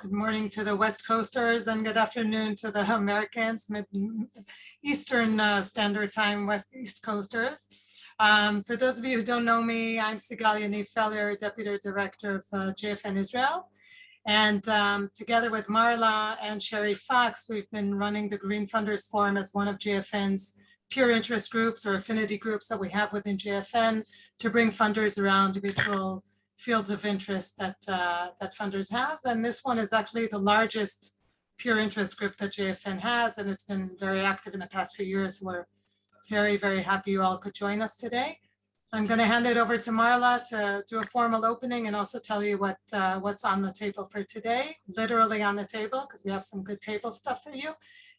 Good morning to the West Coasters and good afternoon to the Americans, Mid Eastern uh, Standard Time, West East Coasters. Um, for those of you who don't know me, I'm Sigal Yaniv Feller, Deputy Director of uh, JFN Israel. And um, together with Marla and Sherry Fox, we've been running the Green Funders Forum as one of JFN's peer interest groups or affinity groups that we have within JFN to bring funders around individual fields of interest that, uh, that funders have. And this one is actually the largest pure interest group that JFN has, and it's been very active in the past few years. We're very, very happy you all could join us today. I'm going to hand it over to Marla to do a formal opening and also tell you what uh, what's on the table for today, literally on the table, because we have some good table stuff for you.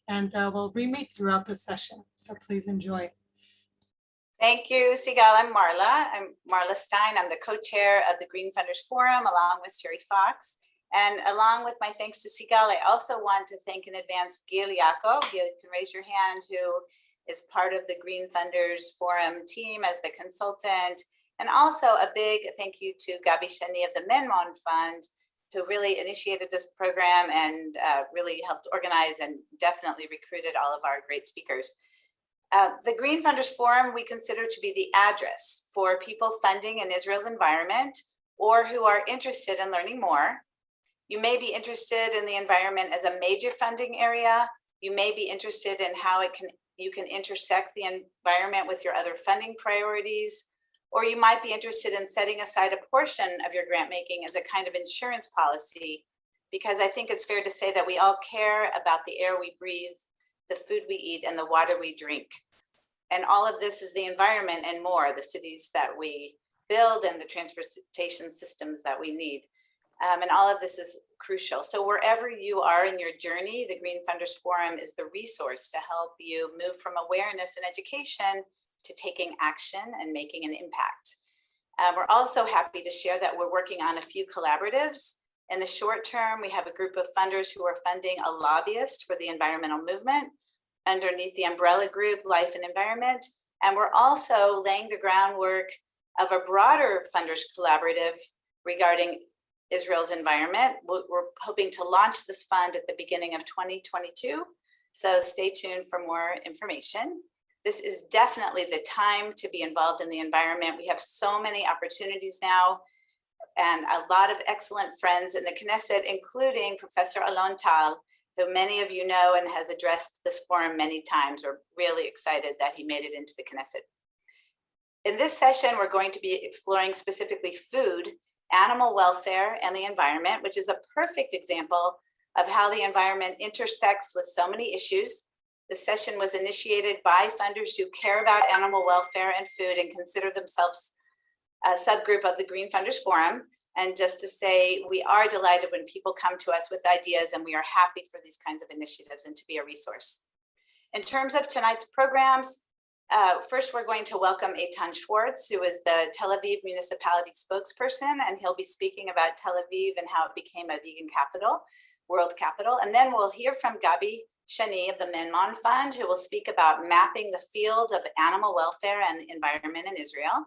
And uh, we'll re-meet throughout the session. So please enjoy. Thank you, Sigal. I'm Marla. I'm Marla Stein. I'm the co-chair of the Green Funders Forum along with Sherry Fox. And along with my thanks to Sigal, I also want to thank in advance Gil Yako. Gil, you can raise your hand, who is part of the Green Funders Forum team as the consultant. And also a big thank you to Gabi Shani of the Menmon Fund, who really initiated this program and uh, really helped organize and definitely recruited all of our great speakers. Uh, the Green Funders Forum we consider to be the address for people funding in Israel's environment or who are interested in learning more. You may be interested in the environment as a major funding area. You may be interested in how it can you can intersect the environment with your other funding priorities, or you might be interested in setting aside a portion of your grant making as a kind of insurance policy, because I think it's fair to say that we all care about the air we breathe, the food we eat, and the water we drink. And all of this is the environment and more, the cities that we build and the transportation systems that we need. Um, and all of this is crucial. So wherever you are in your journey, the Green Funders Forum is the resource to help you move from awareness and education to taking action and making an impact. Uh, we're also happy to share that we're working on a few collaboratives. In the short term, we have a group of funders who are funding a lobbyist for the environmental movement underneath the umbrella group Life and Environment. And we're also laying the groundwork of a broader funders collaborative regarding Israel's environment. We're hoping to launch this fund at the beginning of 2022. So stay tuned for more information. This is definitely the time to be involved in the environment. We have so many opportunities now and a lot of excellent friends in the Knesset, including Professor Alon Tal, who many of you know and has addressed this forum many times. We're really excited that he made it into the Knesset. In this session, we're going to be exploring specifically food animal welfare and the environment, which is a perfect example of how the environment intersects with so many issues. The session was initiated by funders who care about animal welfare and food and consider themselves a subgroup of the Green Funders Forum. And just to say, we are delighted when people come to us with ideas and we are happy for these kinds of initiatives and to be a resource. In terms of tonight's programs, uh, first, we're going to welcome Eitan Schwartz, who is the Tel Aviv municipality spokesperson, and he'll be speaking about Tel Aviv and how it became a vegan capital, world capital. And then we'll hear from Gabi Shani of the Menmon Fund, who will speak about mapping the field of animal welfare and the environment in Israel.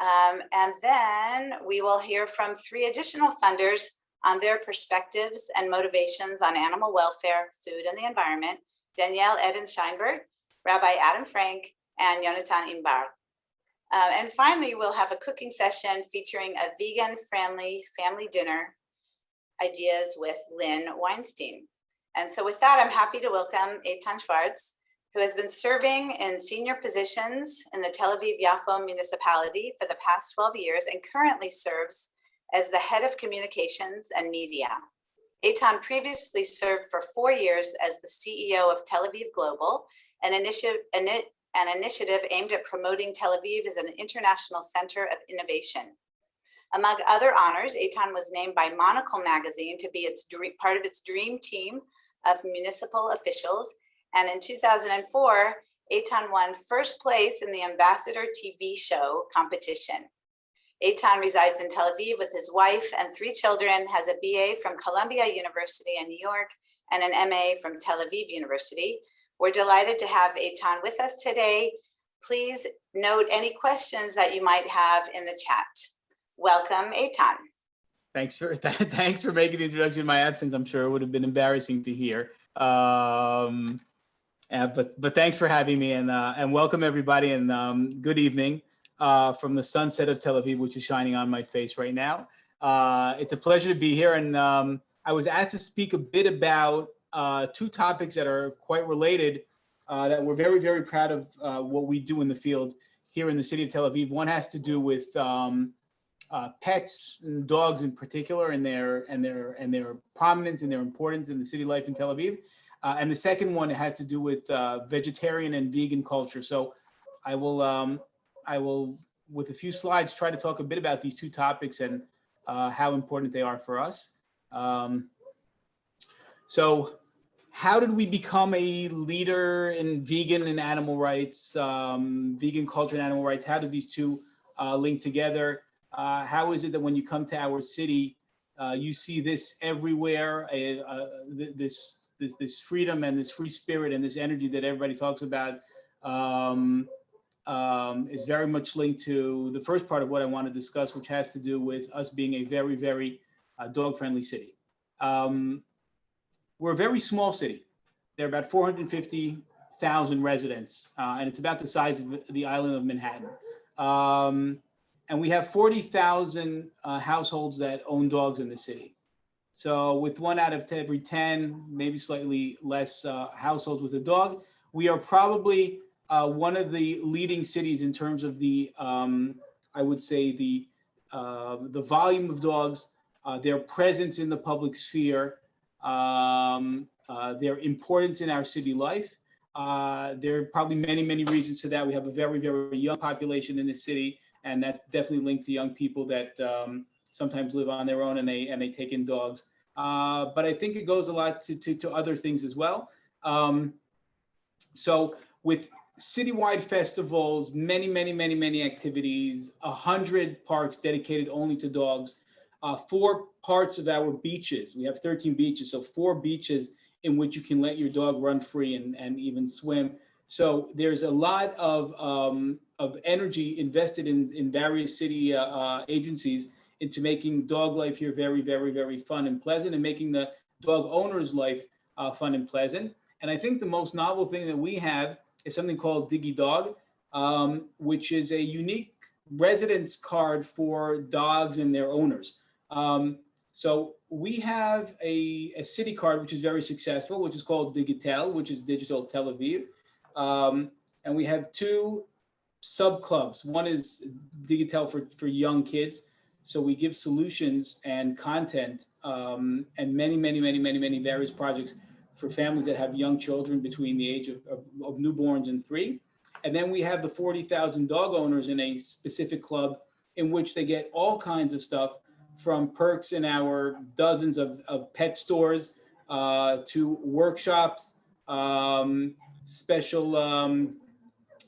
Um, and then we will hear from three additional funders on their perspectives and motivations on animal welfare, food, and the environment. Danielle Eden Scheinberg, Rabbi Adam Frank, and Yonatan Imbar. Uh, and finally, we'll have a cooking session featuring a vegan-friendly family dinner ideas with Lynn Weinstein. And so with that, I'm happy to welcome Eitan Schwartz, who has been serving in senior positions in the Tel Aviv-Yafo municipality for the past 12 years and currently serves as the head of communications and media. Eitan previously served for four years as the CEO of Tel Aviv Global, an initiative, an initiative aimed at promoting Tel Aviv as an international center of innovation. Among other honors, Eitan was named by Monocle magazine to be its part of its dream team of municipal officials. And in 2004, Eitan won first place in the Ambassador TV show competition. Eitan resides in Tel Aviv with his wife and three children, has a BA from Columbia University in New York and an MA from Tel Aviv University, we're delighted to have Eitan with us today. Please note any questions that you might have in the chat. Welcome, Eitan. Thanks for thanks for making the introduction in my absence. I'm sure it would have been embarrassing to hear. Um, uh, but but thanks for having me and uh, and welcome everybody and um, good evening uh, from the sunset of Tel Aviv, which is shining on my face right now. Uh, it's a pleasure to be here, and um, I was asked to speak a bit about uh, two topics that are quite related. uh, that we're very very proud of what we do in the field here in the city of Tel Aviv. One has to do with um, pets and dogs in particular and their and their and their prominence and their importance in the city life in Tel Aviv. Uh, and the second one has to do with uh, vegetarian and vegan culture. So I will um, I will with a few slides try to talk a bit about these two topics and uh, how important they are for us. Um, so how did we become a leader in vegan and animal rights, um, vegan culture and animal rights? How did these two uh, link together? Uh, how is it that when you come to our city, uh, you see this everywhere, this, this, this freedom and this free spirit and this energy that everybody talks about um, um, is very much linked to the first part of what I want to discuss, which has to do with us being a very, very uh, dog-friendly city. Um, we're a very small city. There are about 450,000 residents, uh, and it's about the size of the island of Manhattan. Um, and we have 40,000 uh, households that own dogs in the city. So with one out of every 10, maybe slightly less uh, households with a dog, we are probably uh, one of the leading cities in terms of the, um, I would say the, uh, the volume of dogs, uh, their presence in the public sphere, um, uh, their importance in our city life. Uh, there are probably many, many reasons to that. We have a very, very young population in the city, and that's definitely linked to young people that um, sometimes live on their own and they and they take in dogs. Uh, but I think it goes a lot to to, to other things as well. Um, so with citywide festivals, many, many, many, many activities, a hundred parks dedicated only to dogs, uh, four parts of our beaches. We have 13 beaches, so four beaches in which you can let your dog run free and, and even swim. So there's a lot of, um, of energy invested in, in various city uh, uh, agencies into making dog life here very, very, very fun and pleasant and making the dog owner's life uh, fun and pleasant. And I think the most novel thing that we have is something called DigiDog, um, which is a unique residence card for dogs and their owners. Um, so we have a, a city card, which is very successful, which is called Digitel, which is Digital Tel Aviv. Um, and we have two sub clubs. One is Digitel for, for young kids. So we give solutions and content um, and many, many, many, many, many various projects for families that have young children between the age of, of, of newborns and three. And then we have the 40,000 dog owners in a specific club in which they get all kinds of stuff from perks in our dozens of, of pet stores uh, to workshops, um, special um,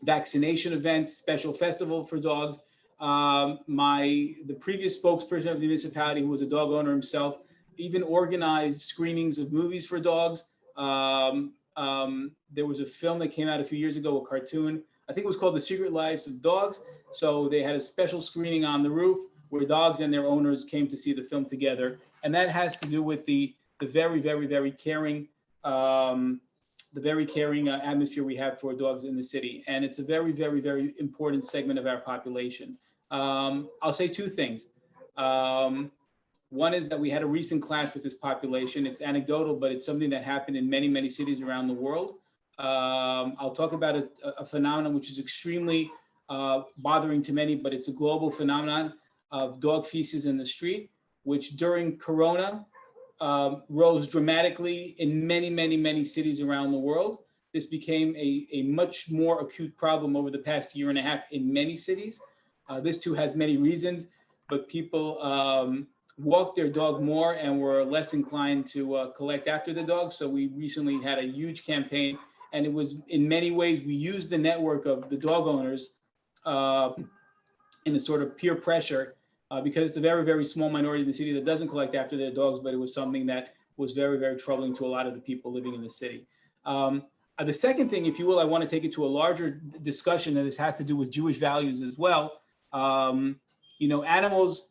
vaccination events, special festival for dogs. Um, my the previous spokesperson of the municipality, who was a dog owner himself, even organized screenings of movies for dogs. Um, um, there was a film that came out a few years ago, a cartoon. I think it was called The Secret Lives of Dogs. So they had a special screening on the roof where dogs and their owners came to see the film together. And that has to do with the, the very, very, very caring, um, the very caring uh, atmosphere we have for dogs in the city. And it's a very, very, very important segment of our population. Um, I'll say two things. Um, one is that we had a recent clash with this population. It's anecdotal, but it's something that happened in many, many cities around the world. Um, I'll talk about a, a phenomenon which is extremely uh, bothering to many, but it's a global phenomenon of dog feces in the street, which during Corona um, rose dramatically in many, many, many cities around the world. This became a, a much more acute problem over the past year and a half in many cities. Uh, this too has many reasons, but people um, walk their dog more and were less inclined to uh, collect after the dog. So we recently had a huge campaign and it was in many ways, we used the network of the dog owners uh, in a sort of peer pressure uh, because it's a very, very small minority in the city that doesn't collect after their dogs, but it was something that was very, very troubling to a lot of the people living in the city. Um, uh, the second thing, if you will, I want to take it to a larger discussion, and this has to do with Jewish values as well. Um, you know, animals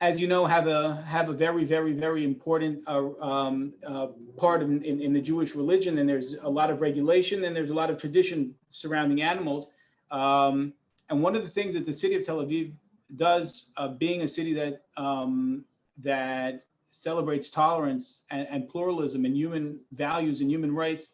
as you know, have a have a very, very, very important uh, um, uh, part in, in, in the Jewish religion, and there's a lot of regulation and there's a lot of tradition surrounding animals. Um, and one of the things that the city of Tel Aviv does, uh, being a city that um, that celebrates tolerance and, and, pluralism and human values and human rights,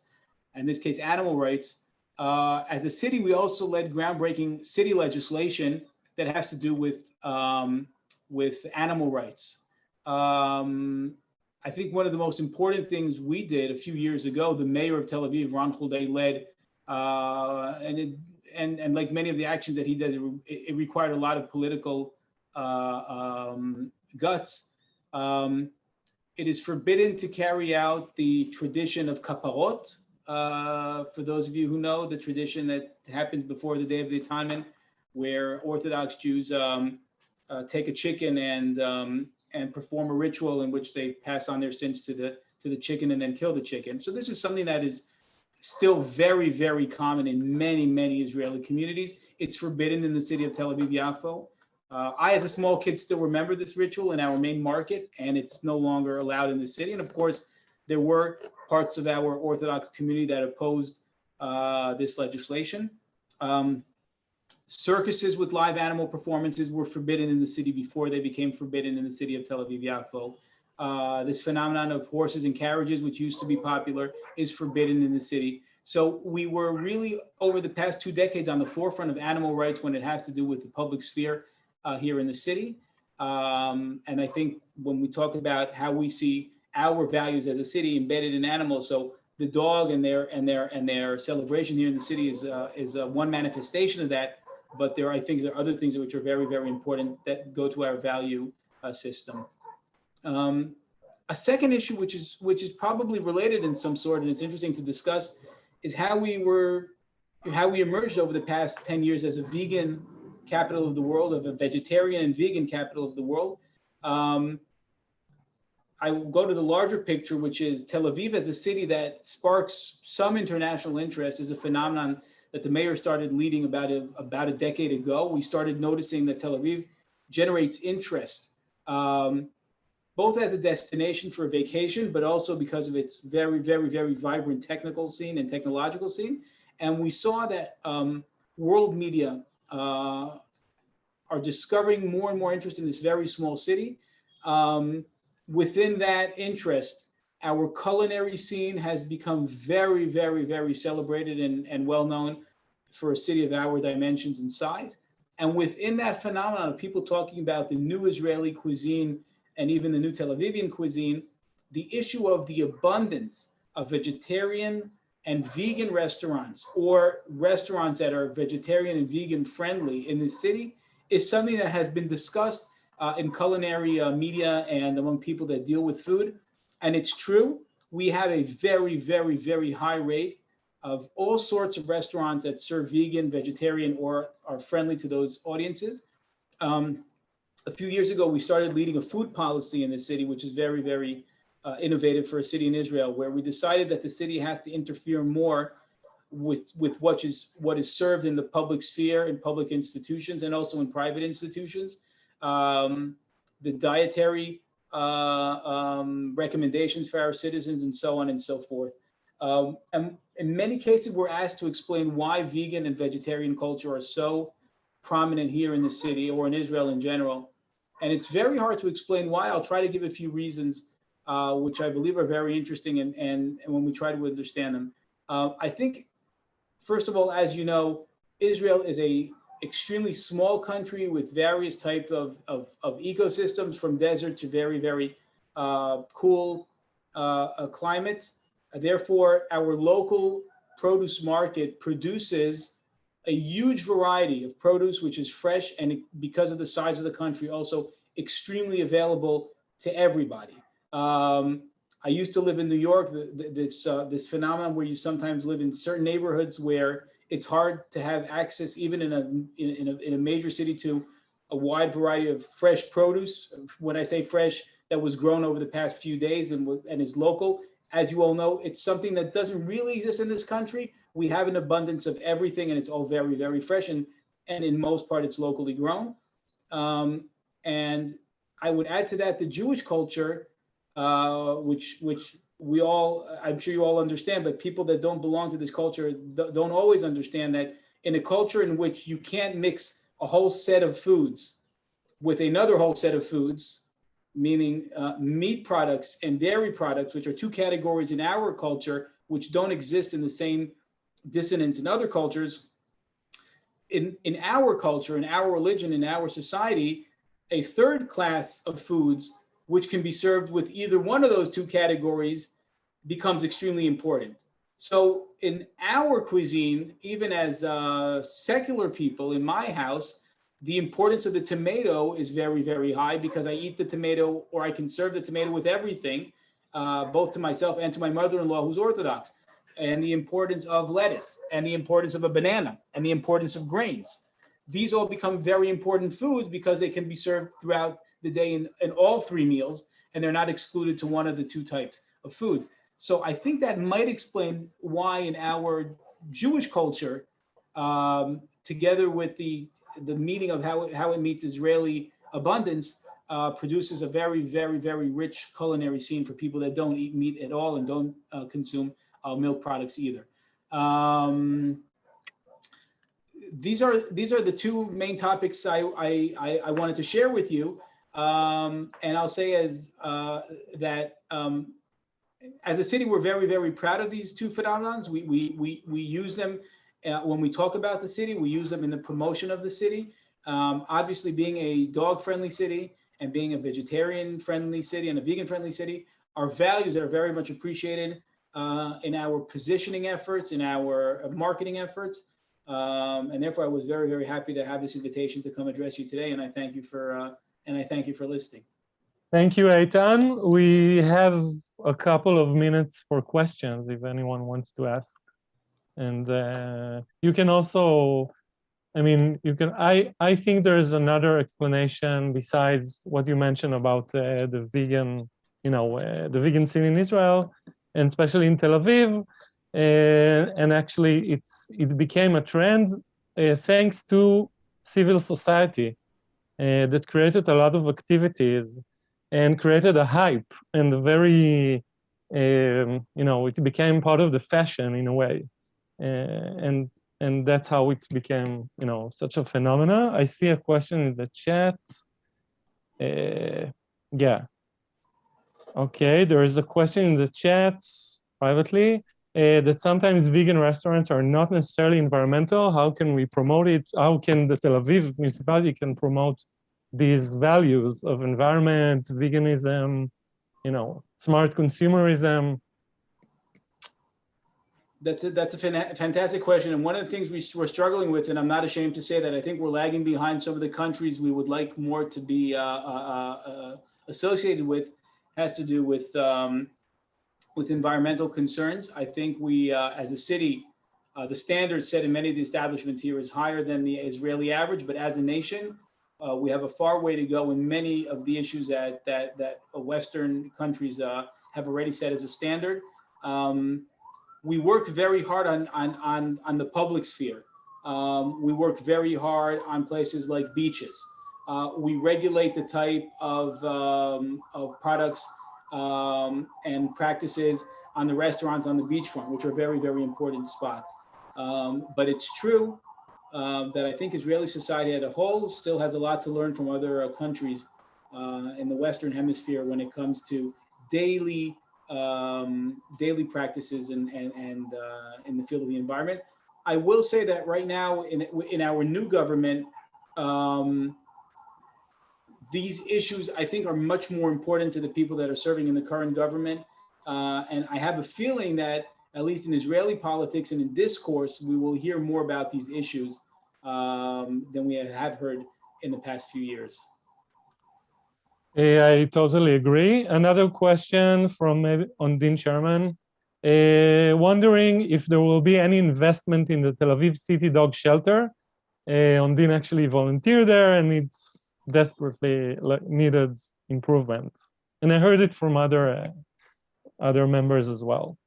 in this case, animal rights. Uh, as a city, we also led groundbreaking city legislation that has to do with um, with animal rights. Um, I think one of the most important things we did a few years ago, the mayor of Tel Aviv, Ron Huldai, led, uh, and, it, and and like many of the actions that he did, it, it required a lot of political uh, um, guts. Um, it is forbidden to carry out the tradition of kaparot. Uh, for those of you who know the tradition that happens before the Day of the Atonement, where Orthodox Jews um, uh, take a chicken and um, and perform a ritual in which they pass on their sins to the to the chicken and then kill the chicken. So this is something that is still very very common in many many Israeli communities. It's forbidden in the city of Tel Aviv Yafo. Uh, I, as a small kid, still remember this ritual in our main market, and it's no longer allowed in the city. And of course, there were parts of our Orthodox community that opposed uh, this legislation. Um, circuses with live animal performances were forbidden in the city before they became forbidden in the city of Tel Aviv Yafo. Uh, this phenomenon of horses and carriages, which used to be popular, is forbidden in the city. So we were really over the past two decades on the forefront of animal rights when it has to do with the public sphere uh, here in the city. Um, and I think when we talk about how we see our values as a city embedded in animals, so the dog and their and their and their celebration here in the city is uh, is uh, one manifestation of that but there, I think there are other things which are very, very important that go to our value uh, system. Um, a second issue, which is which is probably related in some sort, and it's interesting to discuss, is how we were, how we emerged over the past 10 years as a vegan capital of the world, of a vegetarian and vegan capital of the world. Um, I will go to the larger picture, which is Tel Aviv as a city that sparks some international interest is a phenomenon that the mayor started leading about a, about a decade ago. We started noticing that Tel Aviv generates interest, um, both as a destination for a vacation, but also because of its very, very, very vibrant technical scene and technological scene. And we saw that um, world media uh, are discovering more and more interest in this very small city. Um, within that interest, our culinary scene has become very, very, very celebrated and, and well known for a city of our dimensions and size. And within that phenomenon of people talking about the new Israeli cuisine and even the new Tel Avivian cuisine, the issue of the abundance of vegetarian and vegan restaurants or restaurants that are vegetarian and vegan friendly in the city is something that has been discussed uh, in culinary uh, media and among people that deal with food and it's true, we have a very, very, very high rate of all sorts of restaurants that serve vegan, vegetarian, or are friendly to those audiences. Um, a few years ago, we started leading a food policy in the city, which is very, very uh, innovative for a city in Israel, where we decided that the city has to interfere more with, with what, is, what is served in the public sphere, in public institutions, and also in private institutions. Um, the dietary uh, um, recommendations for our citizens and so on and so forth. Um, and in many cases, we're asked to explain why vegan and vegetarian culture are so prominent here in the city or in Israel in general. And it's very hard to explain why. I'll try to give a few reasons, uh, which I believe are very interesting and, and, and when we try to understand them. Uh, I think, first of all, as you know, Israel is a extremely small country with various types of, of, of ecosystems from desert to very, very uh, cool uh, climates. Therefore, our local produce market produces a huge variety of produce, which is fresh and because of the size of the country, also extremely available to everybody. Um, I used to live in New York, this, uh, this phenomenon where you sometimes live in certain neighborhoods where it's hard to have access even in a, in, in, a, in a major city to a wide variety of fresh produce. When I say fresh, that was grown over the past few days and, and is local. As you all know, it's something that doesn't really exist in this country. We have an abundance of everything and it's all very, very fresh. And, and in most part, it's locally grown. Um, and I would add to that the Jewish culture, uh, which which we all, I'm sure you all understand, but people that don't belong to this culture don't always understand that in a culture in which you can't mix a whole set of foods with another whole set of foods, meaning uh, meat products and dairy products, which are two categories in our culture which don't exist in the same dissonance in other cultures. In, in our culture, in our religion, in our society, a third class of foods which can be served with either one of those two categories becomes extremely important. So in our cuisine, even as uh, secular people in my house, the importance of the tomato is very, very high because I eat the tomato or I can serve the tomato with everything, uh, both to myself and to my mother-in-law who's Orthodox. And the importance of lettuce and the importance of a banana and the importance of grains. These all become very important foods because they can be served throughout the day in, in all three meals and they're not excluded to one of the two types of foods. So I think that might explain why in our Jewish culture, um, together with the the meaning of how it, how it meets Israeli abundance, uh, produces a very very very rich culinary scene for people that don't eat meat at all and don't uh, consume uh, milk products either. Um, these are these are the two main topics I I, I, wanted to share with you, um, and I'll say as uh, that. Um, as a city, we're very, very proud of these two phenomenons. We, we, we, we use them uh, when we talk about the city, we use them in the promotion of the city. Um, obviously, being a dog-friendly city and being a vegetarian-friendly city and a vegan-friendly city are values that are very much appreciated uh, in our positioning efforts, in our marketing efforts. Um, and therefore, I was very, very happy to have this invitation to come address you today. And I thank you for uh, and I thank you for listening. Thank you, Eitan. We have a couple of minutes for questions if anyone wants to ask. And uh, you can also, I mean, you can, I, I think there's another explanation besides what you mentioned about uh, the vegan, you know, uh, the vegan scene in Israel, and especially in Tel Aviv. and actually it's, it became a trend uh, thanks to civil society uh, that created a lot of activities and created a hype and a very, um, you know, it became part of the fashion in a way. Uh, and and that's how it became, you know, such a phenomena. I see a question in the chat. Yeah. Okay, there is a question in the chat privately uh, that sometimes vegan restaurants are not necessarily environmental. How can we promote it? How can the Tel Aviv municipality can promote these values of environment, veganism, you know, smart consumerism? That's a, that's a fantastic question. And one of the things we, we're struggling with, and I'm not ashamed to say that I think we're lagging behind some of the countries we would like more to be uh, uh, uh, associated with, has to do with um, with environmental concerns. I think we, uh, as a city, uh, the standard set in many of the establishments here is higher than the Israeli average, but as a nation, uh, we have a far way to go in many of the issues that that that Western countries uh, have already set as a standard. Um, we work very hard on on on on the public sphere. Um, we work very hard on places like beaches. Uh, we regulate the type of um, of products um, and practices on the restaurants on the beachfront, which are very very important spots. Um, but it's true uh, that I think Israeli society as a whole still has a lot to learn from other uh, countries uh, in the Western Hemisphere when it comes to daily um, daily practices and and, and uh, in the field of the environment. I will say that right now in in our new government, um, these issues I think are much more important to the people that are serving in the current government, uh, and I have a feeling that at least in Israeli politics and in discourse, we will hear more about these issues um, than we have heard in the past few years. Yeah, I totally agree. Another question from Ondine Sherman. Uh, wondering if there will be any investment in the Tel Aviv City Dog Shelter. Uh, Ondine actually volunteered there and it's desperately needed improvement. And I heard it from other uh, other members as well.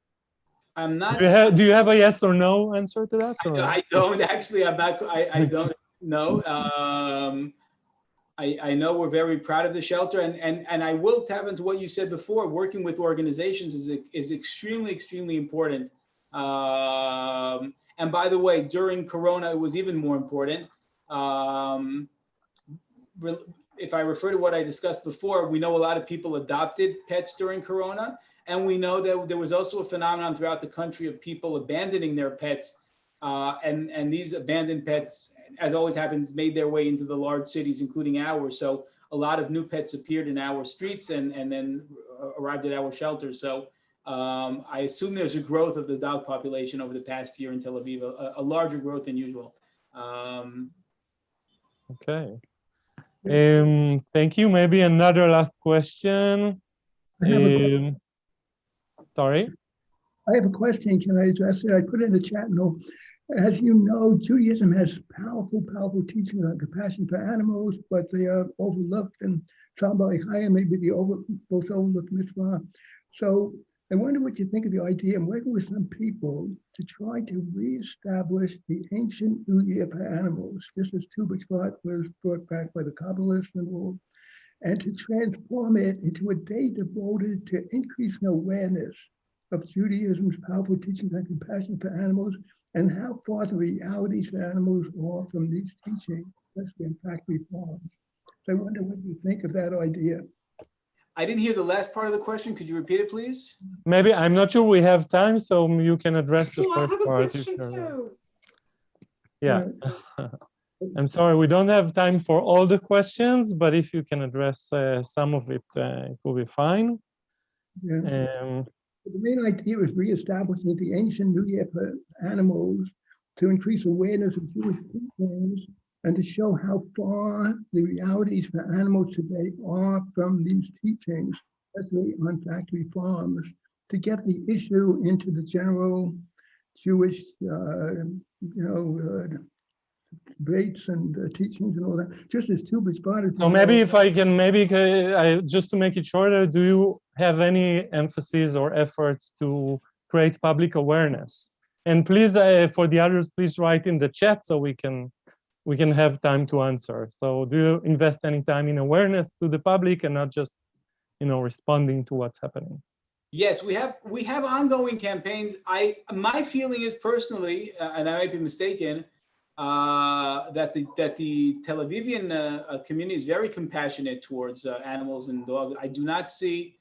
I'm not. Do you have, do you have a yes or no answer to that? I, I don't actually. I'm not. I, I don't know. Um, I, I know we're very proud of the shelter and, and, and I will tap into what you said before, working with organizations is, is extremely, extremely important. Um, and by the way, during Corona, it was even more important. Um, if I refer to what I discussed before, we know a lot of people adopted pets during Corona. And we know that there was also a phenomenon throughout the country of people abandoning their pets. Uh, and, and these abandoned pets, as always happens, made their way into the large cities, including ours. So a lot of new pets appeared in our streets and, and then uh, arrived at our shelters. So um, I assume there's a growth of the dog population over the past year in Tel Aviv, a, a larger growth than usual. Um, Okay. Um, thank you. Maybe another last question. Um, sorry. I have a question. Can I address it? I put it in the chat. No, as you know, Judaism has powerful, powerful teachings on compassion for animals, but they are overlooked. And Shabbat Chaya may be the over, most overlooked mitzvah. So I wonder what you think of the idea. I'm working with some people to try to reestablish the ancient New Year for animals, just as Tu B'Shvat was brought back by the Kabbalists and all, and to transform it into a day devoted to increasing awareness of Judaism's powerful teachings on compassion for animals and how far the realities for animals are from these teachings, especially in factory farms. So I wonder what you think of that idea. I didn't hear the last part of the question. Could you repeat it, please? Maybe I'm not sure we have time, so you can address the first part. if question you're- too. Yeah. I'm sorry, we don't have time for all the questions, but if you can address uh, some of it, uh, it will be fine. Yeah. Um, The main idea is reestablishing the ancient New Year for animals to increase awareness of Jewish teachings and to show how far the realities for animals today are from these teachings, especially on factory farms, to get the issue into the general Jewish, uh, you know, uh, debates and uh, teachings and all that, just as Tu B'Shvat. So maybe if I can, maybe I, just to make it shorter, do you have any emphasis or efforts to create public awareness? And please, uh, for the others, please write in the chat so we can we can have time to answer. So do you invest any time in awareness to the public and not just, you know, responding to what's happening? Yes, we have we have ongoing campaigns. I my feeling is personally, uh, and I might be mistaken, uh, that the that the Tel Avivian uh, uh, community is very compassionate towards uh, animals and dogs. I do not see,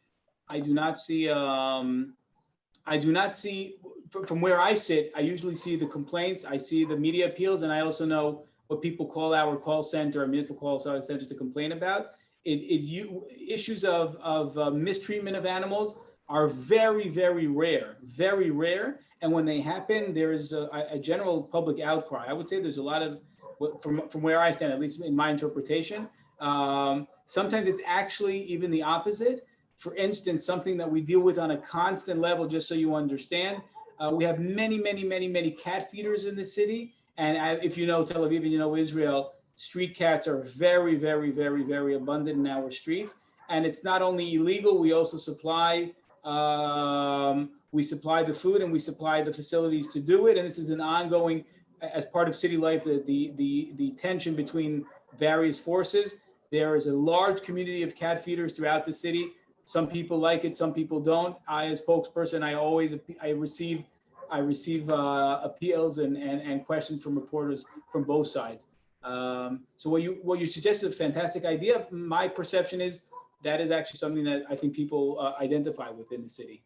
I do not see, um, I do not see from, from where I sit. I usually see the complaints. I see the media appeals, and I also know what people call our call center, our municipal call center to complain about. It is you issues of of uh, mistreatment of animals are very, very rare, very rare. And when they happen, there is a, a general public outcry. I would say there's a lot of, from, from where I stand, at least in my interpretation, um, sometimes it's actually even the opposite. For instance, something that we deal with on a constant level, just so you understand, uh, we have many, many, many, many cat feeders in the city. And I, if you know Tel Aviv and you know Israel, street cats are very, very, very, very abundant in our streets. And it's not only illegal, we also supply um, we supply the food and we supply the facilities to do it. And this is an ongoing, as part of city life, the, the, the, the tension between various forces. There is a large community of cat feeders throughout the city. Some people like it, some people don't. I, as spokesperson, I always, I receive, I receive uh, appeals and, and, and questions from reporters from both sides. Um, so what you, what you suggest is a fantastic idea. My perception is that is actually something that I think people uh, identify within the city.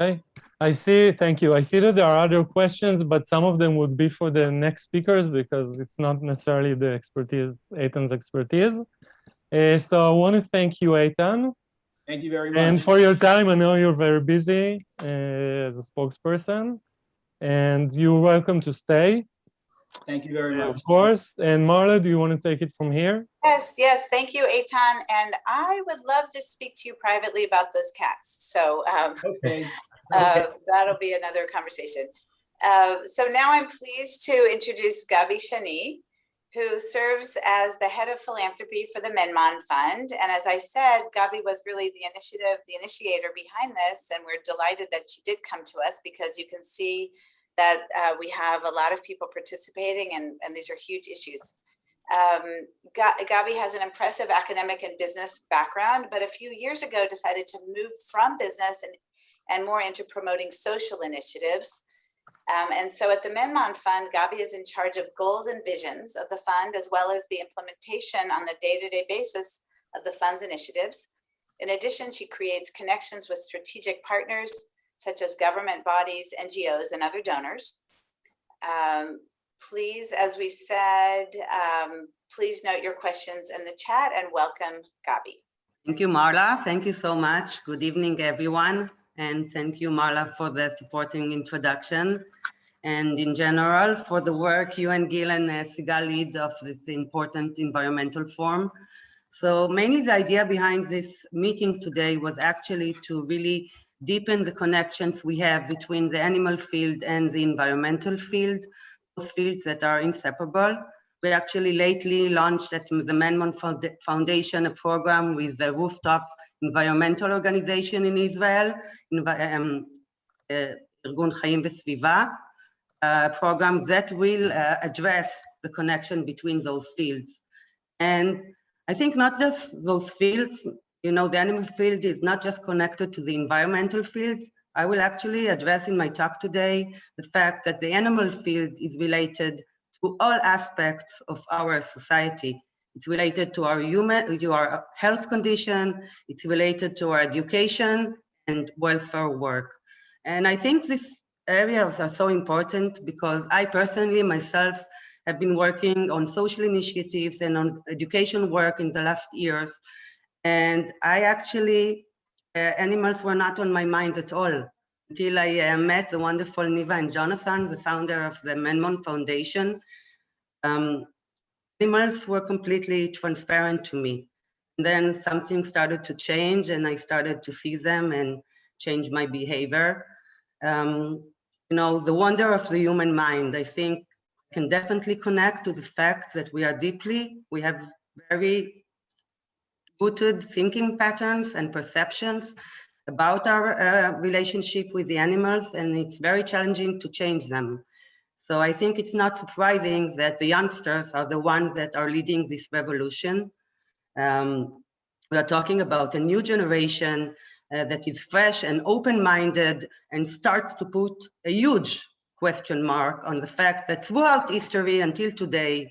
Okay, I see, thank you. I see that there are other questions, but some of them would be for the next speakers because it's not necessarily the expertise, Eitan's expertise. Uh, so I want to thank you, Eitan. Thank you very much. And for your time, I know you're very busy uh, as a spokesperson and you're welcome to stay, Thank you very much. of course. And Marla, do you want to take it from here? Yes, yes, thank you, Eitan. And I would love to speak to you privately about those cats. So um, Okay. uh, that'll be another conversation. Uh, so now I'm pleased to introduce Gabi Shani, who serves as the head of philanthropy for the Menmon Fund. And as I said, Gabi was really the initiative, the initiator behind this, and we're delighted that she did come to us because you can see that uh, we have a lot of people participating and, and these are huge issues. Um, Gabi has an impressive academic and business background, but a few years ago decided to move from business and, and more into promoting social initiatives. Um, and so at the Menmon Fund, Gabi is in charge of goals and visions of the fund, as well as the implementation on the day-to-day basis of the fund's initiatives. In addition, she creates connections with strategic partners such as government bodies, NGOs, and other donors. Um, please, as we said, um, please note your questions in the chat and welcome Gabi. Thank you, Marla. Thank you so much. Good evening, everyone. And thank you, Marla, for the supporting introduction. And in general, for the work you and Gil and uh, Sigal lead of this important environmental forum. So mainly the idea behind this meeting today was actually to really deepen the connections we have between the animal field and the environmental field, those fields that are inseparable. We actually lately launched at the Menmon Foundation a program with the rooftop environmental organization in Israel, Envi- um, uh, ארגון חיים וסביבה, a program that will uh, address the connection between those fields. And I think not just those fields, you know, the animal field is not just connected to the environmental field. I will actually address in my talk today the fact that the animal field is related to all aspects of our society. It's related to our human, to our health condition, it's related to our education and welfare work. And I think these areas are so important because I personally myself have been working on social initiatives and on education work in the last years. And I actually, uh, animals were not on my mind at all until I uh, met the wonderful Niva and Jonathan, the founder of the Menmon Foundation. Um, animals were completely transparent to me. And then something started to change and I started to see them and change my behavior. Um, you know, the wonder of the human mind, I think can definitely connect to the fact that we are deeply, we have very rooted thinking patterns and perceptions about our uh, relationship with the animals, and it's very challenging to change them. So I think it's not surprising that the youngsters are the ones that are leading this revolution. Um, we are talking about a new generation uh, that is fresh and open-minded and starts to put a huge question mark on the fact that throughout history until today,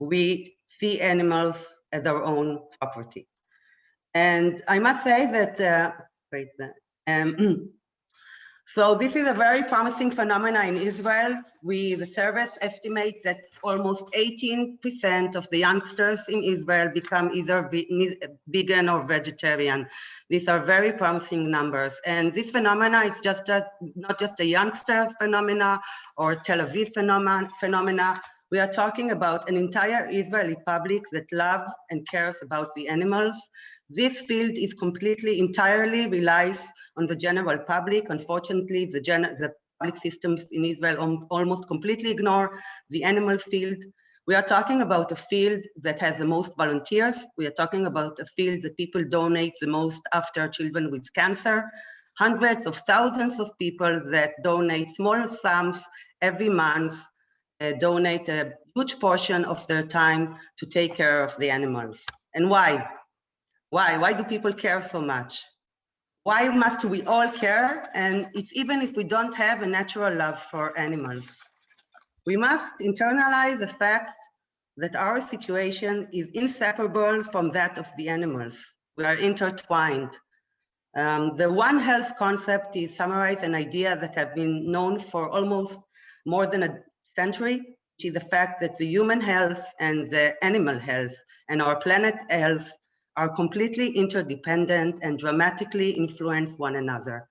we see animals as our own property. And I must say that, uh, wait, um, so this is a very promising phenomena in Israel. We, the service estimates that almost 18% of the youngsters in Israel become either vegan or vegetarian. These are very promising numbers. And this phenomena is just a, not just a youngsters phenomena or Tel Aviv phenomena, phenomena. We are talking about an entire Israeli public that loves and cares about the animals. This field is completely, entirely relies on the general public. Unfortunately, the, gen the public systems in Israel almost completely ignore the animal field. We are talking about a field that has the most volunteers. We are talking about a field that people donate the most after children with cancer. Hundreds of thousands of people that donate small sums every month, uh, donate a huge portion of their time to take care of the animals. And why? Why? Why do people care so much? Why must we all care? And it's even if we don't have a natural love for animals. We must internalize the fact that our situation is inseparable from that of the animals. We are intertwined. Um, the One Health concept is summarize an idea that have been known for almost more than a century, which is the fact that the human health and the animal health and our planet health are completely interdependent and dramatically influence one another.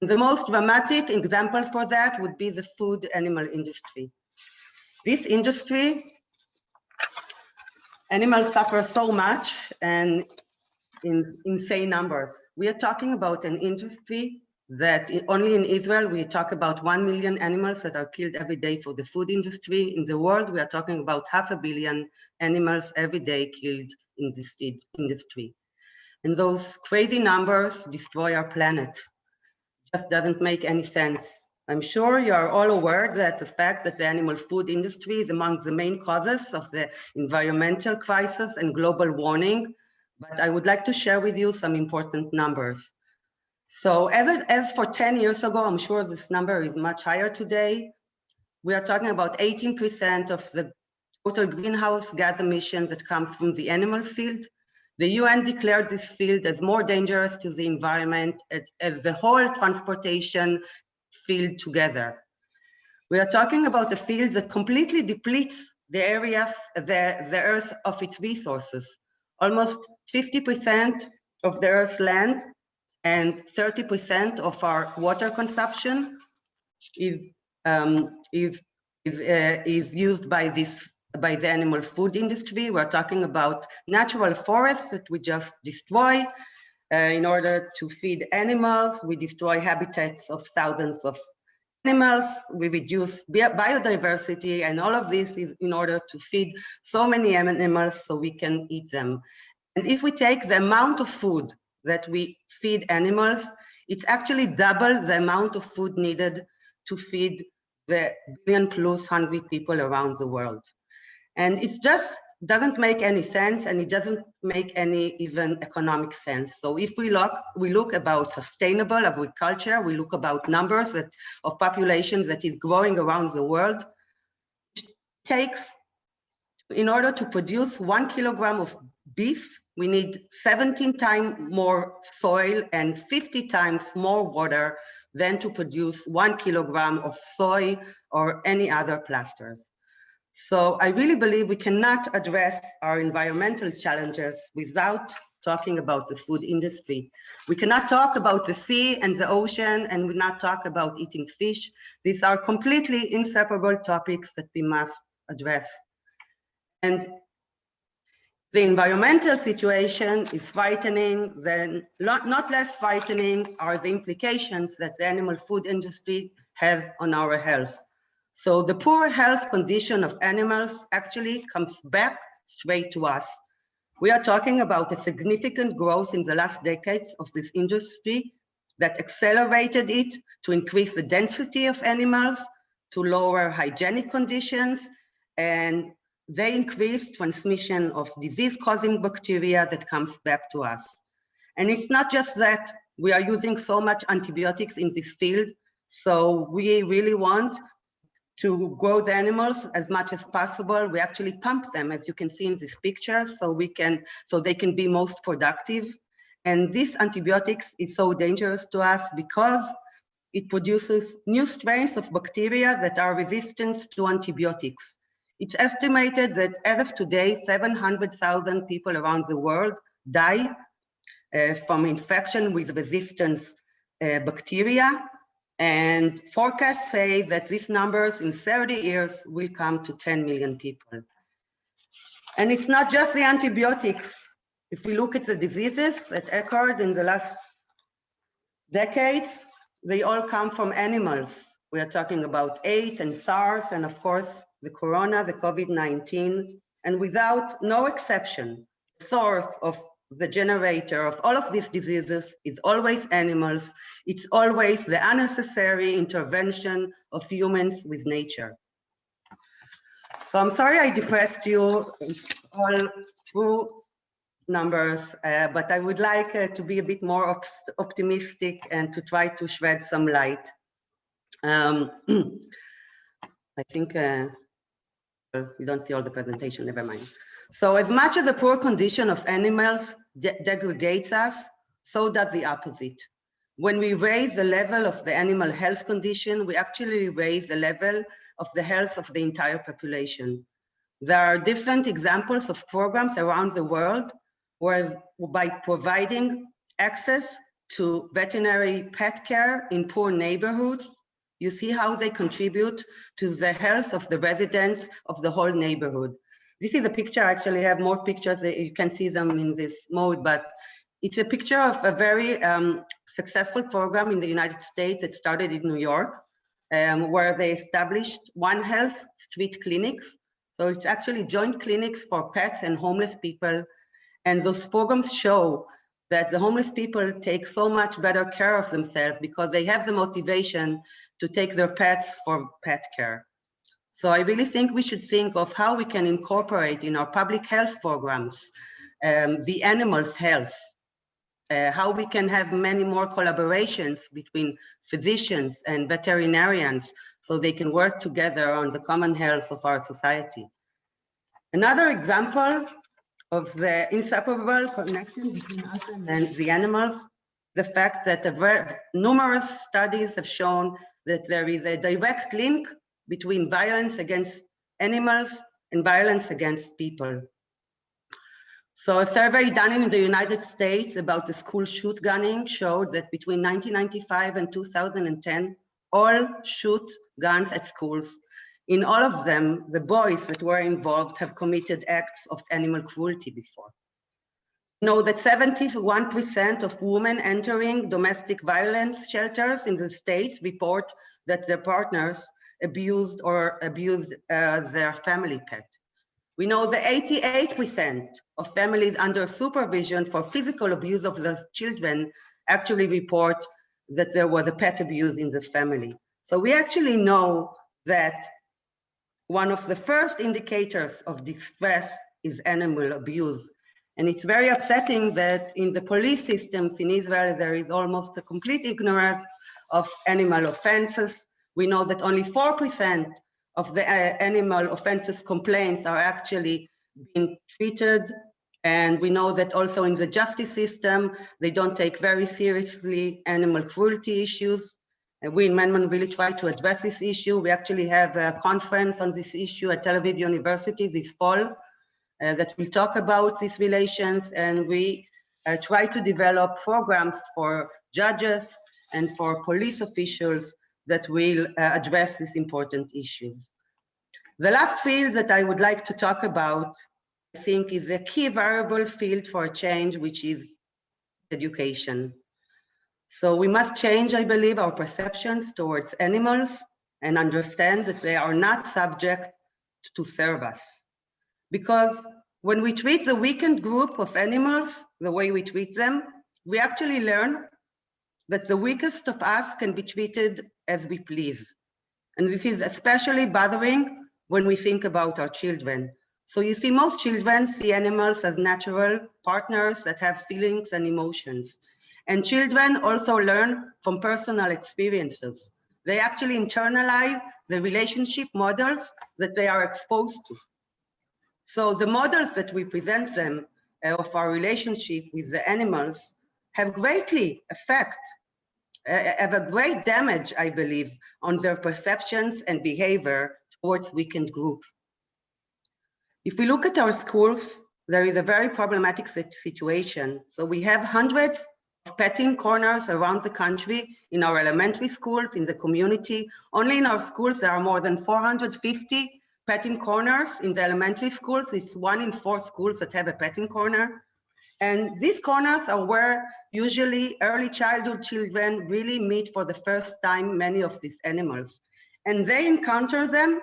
The most dramatic example for that would be the food animal industry. This industry, animals suffer so much and in insane numbers. We are talking about an industry that only in Israel, we talk about 1 million animals that are killed every day for the food industry. In the world, we are talking about half a billion animals every day killed in this industry. And those crazy numbers destroy our planet. Just doesn't make any sense. I'm sure you are all aware that the fact that the animal food industry is among the main causes of the environmental crisis and global warming, but I would like to share with you some important numbers. So as, as for 10 years ago, I'm sure this number is much higher today. We are talking about 18% of the total greenhouse gas emissions that come from the animal field. The UN declared this field as more dangerous to the environment as, as the whole transportation field together. We are talking about a field that completely depletes the areas, the, the earth of its resources. Almost 50% of the earth's land and 30% of our water consumption is, um, is, is, uh, is used by this by the animal food industry. We're talking about natural forests that we just destroy uh, in order to feed animals. We destroy habitats of thousands of animals. We reduce biodiversity and all of this is in order to feed so many animals so we can eat them. And if we take the amount of food that we feed animals, it's actually double the amount of food needed to feed the billion plus hungry people around the world. And it just doesn't make any sense and it doesn't make any even economic sense. So if we look, we look about sustainable agriculture, we look about numbers that, of populations that is growing around the world, it takes, in order to produce one kilogram of beef, we need 17 times more soil and 50 times more water than to produce one kilogram of soy or any other plasters. So I really believe we cannot address our environmental challenges without talking about the food industry. We cannot talk about the sea and the ocean and we not talk about eating fish. These are completely inseparable topics that we must address. And the environmental situation is frightening, then not, less frightening are the implications that the animal food industry has on our health. So the poor health condition of animals actually comes back straight to us. We are talking about a significant growth in the last decades of this industry that accelerated it to increase the density of animals, to lower hygienic conditions, and they increase transmission of disease-causing bacteria that comes back to us. And it's not just that we are using so much antibiotics in this field, so we really want to grow the animals as much as possible. We actually pump them, as you can see in this picture, so we can, so they can be most productive. And this antibiotics is so dangerous to us because it produces new strains of bacteria that are resistant to antibiotics. It's estimated that as of today, 700,000 people around the world die uh, from infection with resistance uh, bacteria. And forecasts say that these numbers in 30 years will come to 10 million people. And it's not just the antibiotics. If we look at the diseases that occurred in the last decades, they all come from animals. We are talking about AIDS and SARS, and of course, the corona, the COVID-19, and without no exception, the source of the generator of all of these diseases is always animals. It's always the unnecessary intervention of humans with nature. So I'm sorry I depressed you all through numbers, uh, but I would like uh, to be a bit more op optimistic and to try to shed some light. Um, I think uh, Uh, you don't see all the presentation, never mind. So as much as the poor condition of animals de degrades us, so does the opposite. When we raise the level of the animal health condition, we actually raise the level of the health of the entire population. There are different examples of programs around the world where by providing access to veterinary pet care in poor neighborhoods, you see how they contribute to the health of the residents of the whole neighborhood. This is a picture, I actually have more pictures, you can see them in this mode, but it's a picture of a very um, successful program in the United States that started in New York, um, where they established One Health street clinics. So it's actually joint clinics for pets and homeless people. And those programs show that the homeless people take so much better care of themselves because they have the motivation to take their pets for pet care. So I really think we should think of how we can incorporate in our public health programs um, the animals' health, uh, how we can have many more collaborations between physicians and veterinarians so they can work together on the common health of our society. Another example of the inseparable connection between us and the animals, the fact that numerous studies have shown that there is a direct link between violence against animals and violence against people. So a survey done in the United States about the school shoot gunning showed that between 1995 and 2010, all shoot guns at schools. In all of them, the boys that were involved have committed acts of animal cruelty before. Know that 71% of women entering domestic violence shelters in the States report that their partners abused or abused uh, their family pet. We know that 88% of families under supervision for physical abuse of the children actually report that there was a pet abuse in the family. So we actually know that one of the first indicators of distress is animal abuse. And it's very upsetting that in the police systems in Israel, there is almost a complete ignorance of animal offenses. We know that only 4% of the uh, animal offenses complaints are actually being treated. And we know that also in the justice system, they don't take very seriously animal cruelty issues. And we in Menmon really try to address this issue. We actually have a conference on this issue at Tel Aviv University this fall uh, that will talk about these relations. And we uh, try to develop programs for judges and for police officials that will uh, address these important issues. The last field that I would like to talk about, I think, is a key variable field for change, which is education. So we must change, I believe, our perceptions towards animals and understand that they are not subject to serve us. Because when we treat the weakened group of animals the way we treat them, we actually learn that the weakest of us can be treated as we please. And this is especially bothering when we think about our children. So you see, most children see animals as natural partners that have feelings and emotions. And children also learn from personal experiences. They actually internalize the relationship models that they are exposed to. So the models that we present them uh, of our relationship with the animals have greatly affect, uh, have a great damage, I believe, on their perceptions and behavior towards weakened group. If we look at our schools, there is a very problematic situation. So we have hundreds of petting corners around the country in our elementary schools, in the community. Only in our schools, there are more than 450 petting corners in the elementary schools. It's one in four schools that have a petting corner. And these corners are where usually early childhood children really meet for the first time many of these animals. And they encounter them.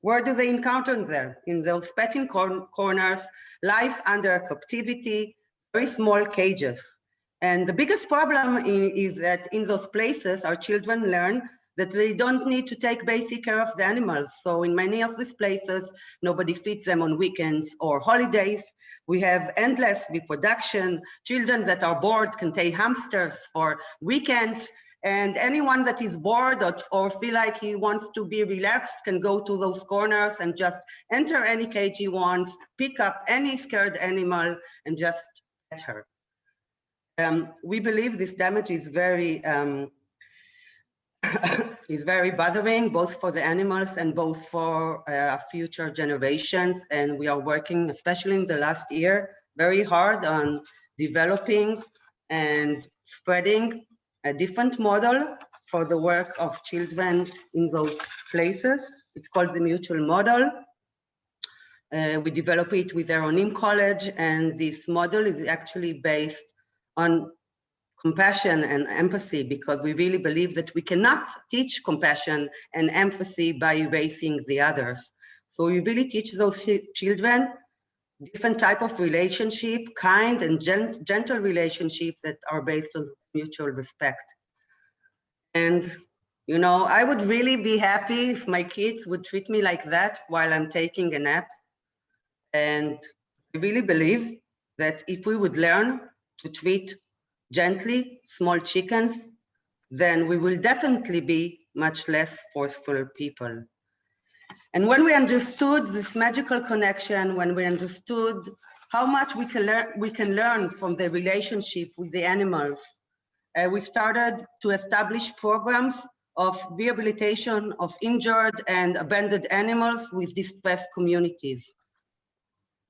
Where do they encounter them? In those petting cor corners, life under captivity, very small cages. And the biggest problem in, is that in those places, our children learn that they don't need to take basic care of the animals. So in many of these places, nobody feeds them on weekends or holidays. We have endless reproduction. Children that are bored can take hamsters for weekends. And anyone that is bored or, or feel like he wants to be relaxed can go to those corners and just enter any cage he wants, pick up any scared animal and just pet her. Um, we believe this damage is very um, is very bothering both for the animals and both for uh, future generations. And we are working, especially in the last year, very hard on developing and spreading a different model for the work of children in those places. It's called the mutual model. Uh, we develop it with Oranim College, and this model is actually based on compassion and empathy because we really believe that we cannot teach compassion and empathy by erasing the others. So we really teach those children different type of relationship, kind and gen gentle relationships that are based on mutual respect. And, you know, I would really be happy if my kids would treat me like that while I'm taking a nap. And I really believe that if we would learn to treat gently small chickens, then we will definitely be much less forceful people. And when we understood this magical connection, when we understood how much we can learn, we can learn from the relationship with the animals, uh, we started to establish programs of rehabilitation of injured and abandoned animals with distressed communities.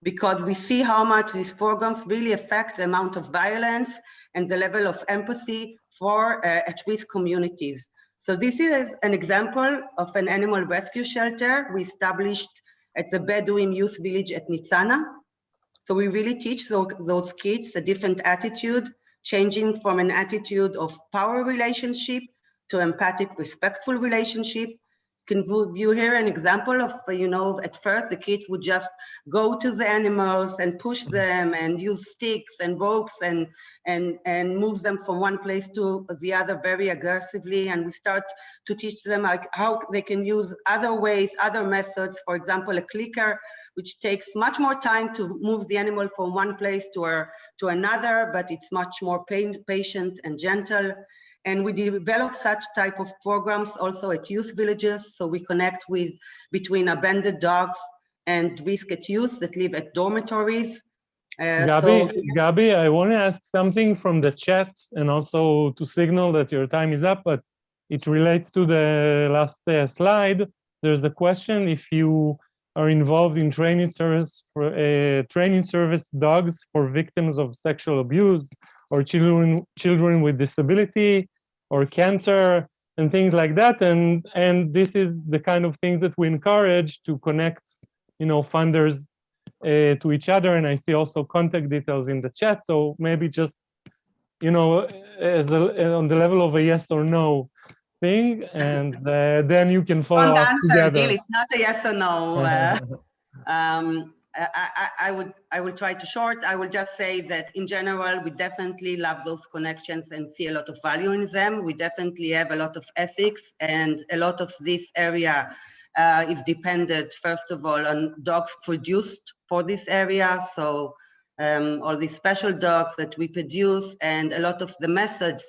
Because we see how much these programs really affect the amount of violence and the level of empathy for uh, at-risk communities. So this is an example of an animal rescue shelter we established at the Bedouin Youth Village at Nitzana. So we really teach those, those kids a different attitude, changing from an attitude of power relationship to empathic, respectful relationship, can you hear an example of, you know, at first the kids would just go to the animals and push mm-hmm. them and use sticks and ropes and, and, and move them from one place to the other very aggressively. And we start to teach them like how they can use other ways, other methods, for example, a clicker, which takes much more time to move the animal from one place to, a, to another, but it's much more pain, patient and gentle. And we develop such type of programs also at youth villages. So we connect with between abandoned dogs and risk at youth that live at dormitories. Uh, Gabi, so- Gabi, I want to ask something from the chat and also to signal that your time is up, but it relates to the last uh, slide. There's a question if you are involved in training service for uh, training service dogs for victims of sexual abuse or children children with disability or cancer and things like that. And and this is the kind of thing that we encourage to connect you know funders uh, to each other. And i see also contact details in the chat. So maybe just you know as a, on the level of a yes or no thing. And uh, then you can follow Fun up answer, together. Gil, it's not a yes or no. uh, um, I, I, would I will try to short. I will just say that in general, we definitely love those connections and see a lot of value in them. We definitely have a lot of ethics and a lot of this area uh, is dependent, first of all, on dogs produced for this area. So um, all these special dogs that we produce and a lot of the methods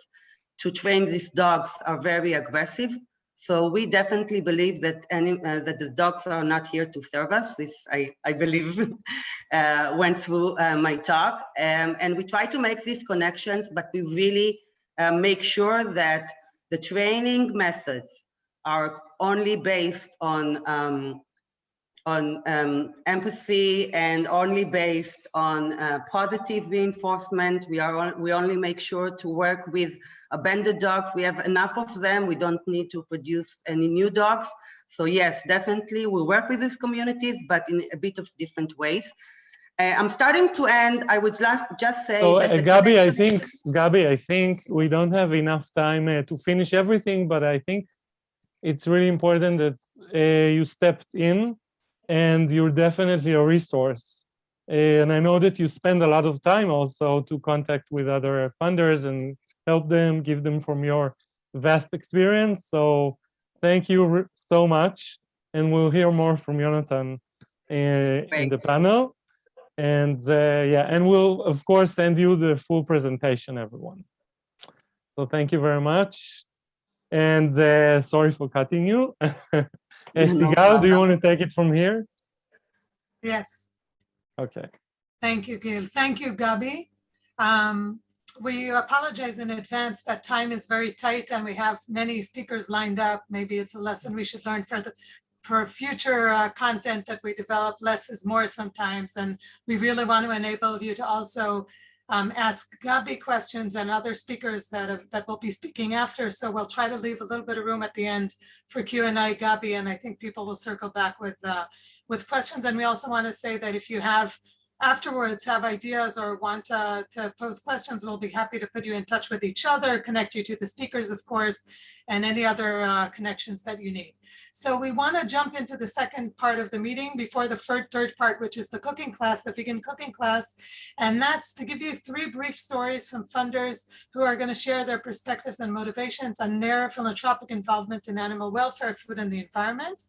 to train these dogs are very aggressive. So we definitely believe that any, uh, that the dogs are not here to serve us. This I, I believe uh, went through uh, my talk. Um, and we try to make these connections, but we really uh, make sure that the training methods are only based on um, on um, empathy and only based on uh, positive reinforcement. We are on, we only make sure to work with abandoned dogs. We have enough of them. We don't need to produce any new dogs. So yes, definitely we work with these communities, but in a bit of different ways. Uh, I'm starting to end. I would just just say. So, uh, Gabi, I think, Gabi, I think we don't have enough time uh, to finish everything, but I think it's really important that uh, you stepped in and you're definitely a resource. And I know that you spend a lot of time also to contact with other funders and help them, give them from your vast experience. So thank you so much. And we'll hear more from Jonathan uh, in the panel. And uh, yeah, and we'll of course send you the full presentation, everyone. So thank you very much. And uh, sorry for cutting you. Uh, Sigal, do you want to take it from here? Yes. Okay. Thank you, Gil. Thank you, Gabi. Um, We apologize in advance that time is very tight and we have many speakers lined up. Maybe it's a lesson we should learn for the, for future uh, content that we develop. Less is more sometimes. And we really want to enable you to also um, ask Gabi questions and other speakers that, have- that will be speaking after. So we'll try to leave a little bit of room at the end for Q and A, Gabi, and I think people will circle back with, uh, with questions. And we also want to say that if you have afterwards have ideas or want to, to pose questions, we'll be happy to put you in touch with each other, connect you to the speakers, of course. and any other uh, connections that you need. So we want to jump into the second part of the meeting before the third, third part, which is the cooking class, the vegan cooking class. And that's to give you three brief stories from funders who are going to share their perspectives and motivations on their philanthropic involvement in animal welfare, food, and the environment.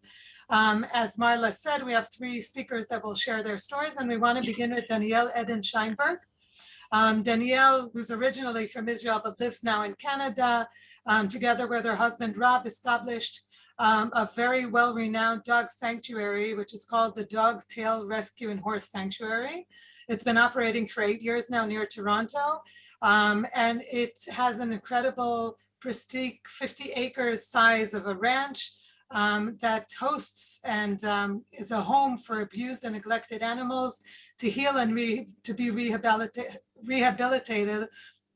Um, as Marla said, we have three speakers that will share their stories, and we want to begin with Danielle Eden Scheinberg. Um, Danielle, who's originally from Israel but lives now in Canada, um, together with her husband Rob, established um, a very well-renowned dog sanctuary, which is called the Dog Tales Rescue and Horse Sanctuary. It's been operating for eight years now near Toronto, um, and it has an incredible pristine 50 acres size of a ranch um, that hosts and um, is a home for abused and neglected animals to heal and to be rehabilitated, rehabilitated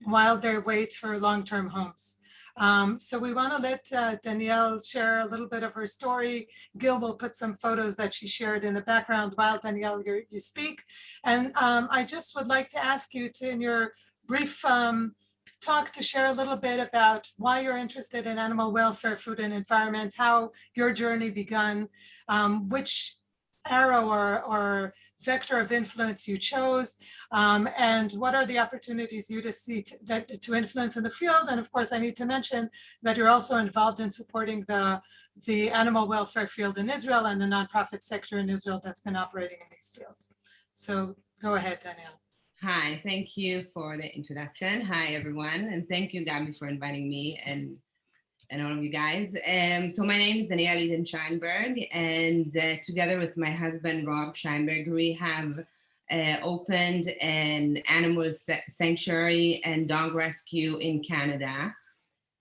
while they wait for long-term homes. Um, so we want to let uh, Danielle share a little bit of her story. Gil will put some photos that she shared in the background while Danielle you, you speak. And um, I just would like to ask you to, in your brief um, talk, to share a little bit about why you're interested in animal welfare, food and environment, how your journey begun, um, which arrow or, or vector of influence you chose, um, and what are the opportunities you to see to, that to influence in the field. And of course, I need to mention that you're also involved in supporting the, the animal welfare field in Israel and the nonprofit sector in Israel that's been operating in these fields. So go ahead, Danielle. Hi, thank you for the introduction. Hi, everyone. And thank you, Gabi, for inviting me and and all of you guys. Um, so my name is Danielle Eden Scheinberg, and uh, together with my husband, Rob Scheinberg, we have uh, opened an animal sanctuary and dog rescue in Canada.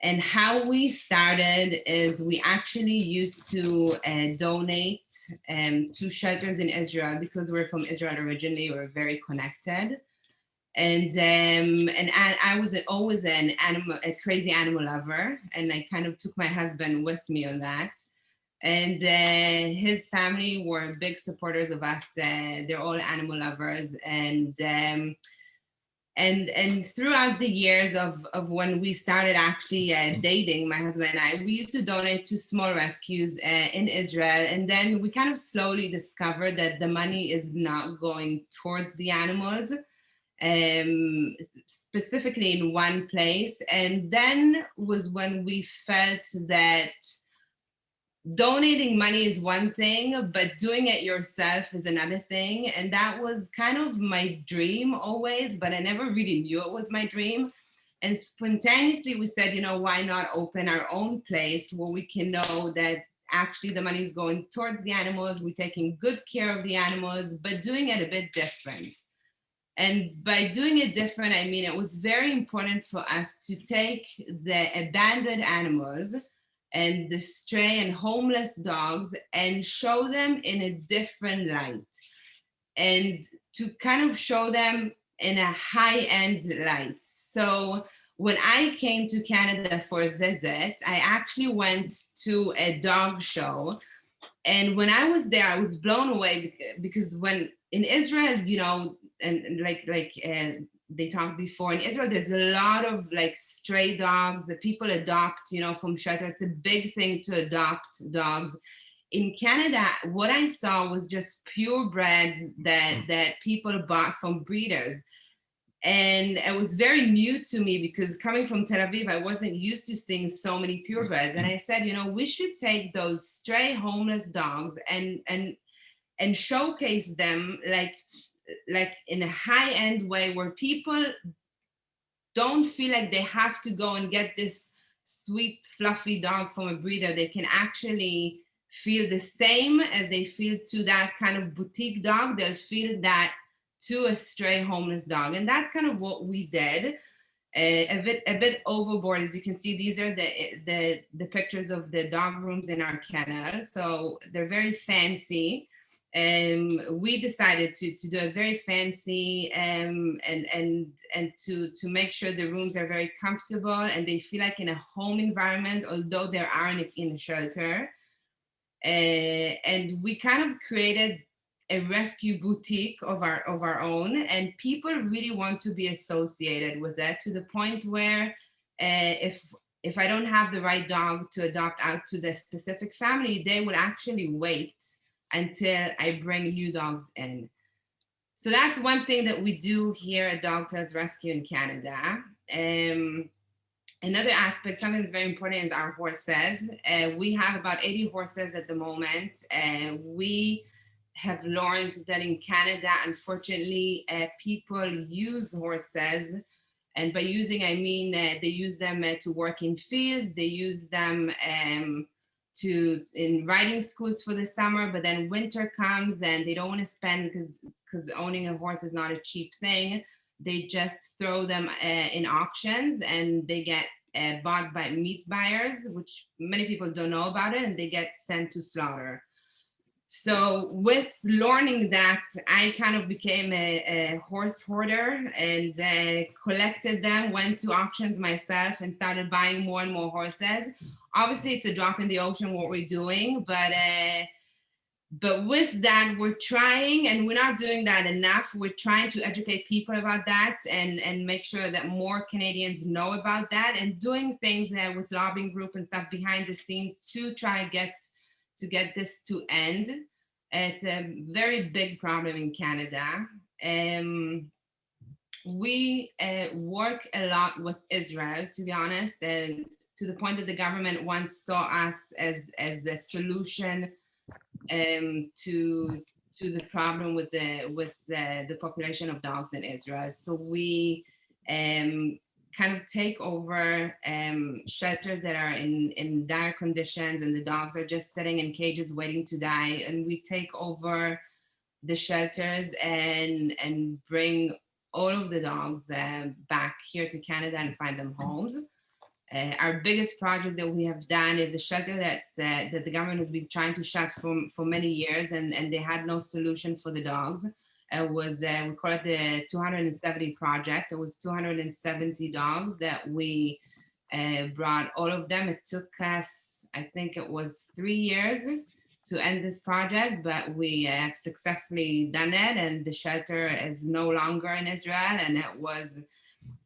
And how we started is we actually used to uh, donate um, to shelters in Israel because we're from Israel originally, we're very connected and um, and I, I, was always an animal, a crazy animal lover, and I kind of took my husband with me on that. And uh, his family were big supporters of us. Uh, they're all animal lovers, and um, and and throughout the years of of when we started actually uh, dating, my husband and I, we used to donate to small rescues uh, in Israel, and then we kind of slowly discovered that the money is not going towards the animals um, specifically in one place. And then was when we felt that donating money is one thing, but doing it yourself is another thing. And that was kind of my dream always, but I never really knew it was my dream. And spontaneously we said, you know, why not open our own place where we can know that actually the money is going towards the animals, we're taking good care of the animals, but doing it a bit different. And by doing it different, I mean, it was very important for us to take the abandoned animals and the stray and homeless dogs and show them in a different light and to kind of show them in a high-end light. So when I came to Canada for a visit, I actually went to a dog show. And when I was there, I was blown away because when in Israel, you know, and like like uh, they talked before in Israel, there's a lot of like stray dogs that people adopt, you know, from shelter. It's a big thing to adopt dogs. In Canada, what I saw was just purebred that mm. that people bought from breeders. And it was very new to me because coming from Tel Aviv, I wasn't used to seeing so many purebreds. And I said, you know, we should take those stray homeless dogs and and and showcase them like like in a high end way where people don't feel like they have to go and get this sweet fluffy dog from a breeder. They can actually feel the same as they feel to that kind of boutique dog. They'll feel that to a stray homeless dog. And that's kind of what we did. Uh, a bit a bit overboard. As you can see these are the the the pictures of the dog rooms in our kennel. So they're very fancy um, we decided to, to do a very fancy um, and, and, and to, to make sure the rooms are very comfortable and they feel like in a home environment, although they are in a, in a shelter. Uh, and we kind of created a rescue boutique of our of our own and people really want to be associated with that to the point where uh, if if I don't have the right dog to adopt out to the specific family, they would actually wait until I bring new dogs in. So that's one thing that we do here at Dog Tales Rescue in Canada. Um, another aspect, something that's very important is our horses. Uh, we have about 80 horses at the moment. Uh, we have learned that in Canada, unfortunately, uh, people use horses. And by using, I mean, uh, they use them uh, to work in fields, they use them um, to in riding schools for the summer, but then winter comes and they don't want to spend because because owning a horse is not a cheap thing. They just throw them uh, in auctions and they get uh, bought by meat buyers, which many people don't know about it, and they get sent to slaughter. So with learning that, I kind of became a, a horse hoarder and uh, collected them, went to auctions myself and started buying more and more horses. Obviously, it's a drop in the ocean what we're doing, but uh, but with that, we're trying, and we're not doing that enough. We're trying to educate people about that and, and make sure that more Canadians know about that and doing things uh, with lobbying group and stuff behind the scenes to try and get to get this to end. It's a very big problem in Canada. Um, we uh, work a lot with Israel, to be honest, and to the point that the government once saw us as, as a solution um, to to the problem with the with the, the population of dogs in Israel. So we um, kind of take over um, shelters that are in, in dire conditions and the dogs are just sitting in cages waiting to die. And we take over the shelters and, and bring all of the dogs uh, back here to Canada and find them homes. Uh, our biggest project that we have done is a shelter that's, uh, that the government has been trying to shut for, for many years and, and they had no solution for the dogs. It was, uh, we call it the 270 project. It was 270 dogs that we uh, brought all of them. It took us, I think it was three years to end this project, but we have successfully done it and the shelter is no longer in Israel and it was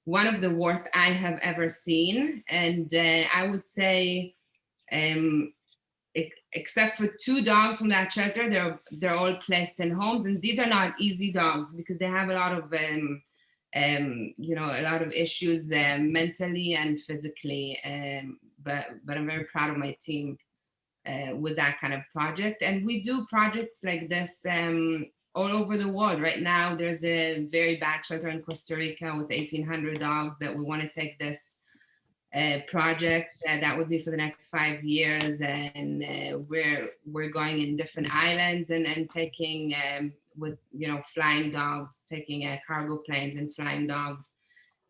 one of the worst I have ever seen. And uh, I would say, um, except for two dogs from that shelter, they're they're all placed in homes, and these are not easy dogs because they have a lot of um, um, you know a lot of issues uh, mentally and physically. Um, but but I'm very proud of my team uh, with that kind of project, and we do projects like this um, all over the world. Right now, there's a very bad shelter in Costa Rica with 1,800 dogs that we want to take this project uh, that would be for the next five years. And uh, we're we're going in different islands and, and taking um, with, you know, flying dogs, taking uh, cargo planes and flying dogs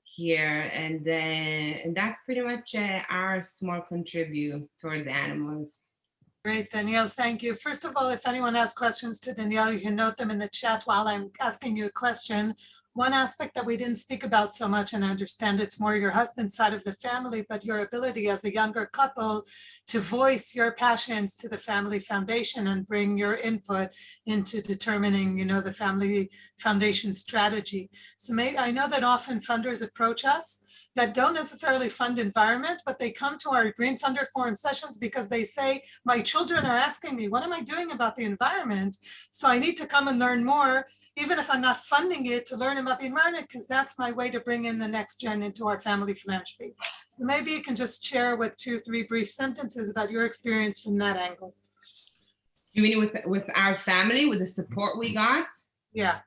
here. And, uh, and that's pretty much uh, our small contribute towards animals. Great, Danielle, thank you. First of all, if anyone has questions to Danielle, you can note them in the chat while I'm asking you a question. One aspect that we didn't speak about so much, and I understand it's more your husband's side of the family, but your ability as a younger couple to voice your passions to the Family Foundation and bring your input into determining, you know, the Family Foundation strategy. So may, I know that often funders approach us that don't necessarily fund environment, but they come to our Green Funder Forum sessions because they say, my children are asking me, what am I doing about the environment? So I need to come and learn more, even if I'm not funding it to learn about the environment, because that's my way to bring in the next gen into our family philanthropy. So maybe you can just share with two, three brief sentences about your experience from that angle. You mean with with our family, with the support we got? Yeah,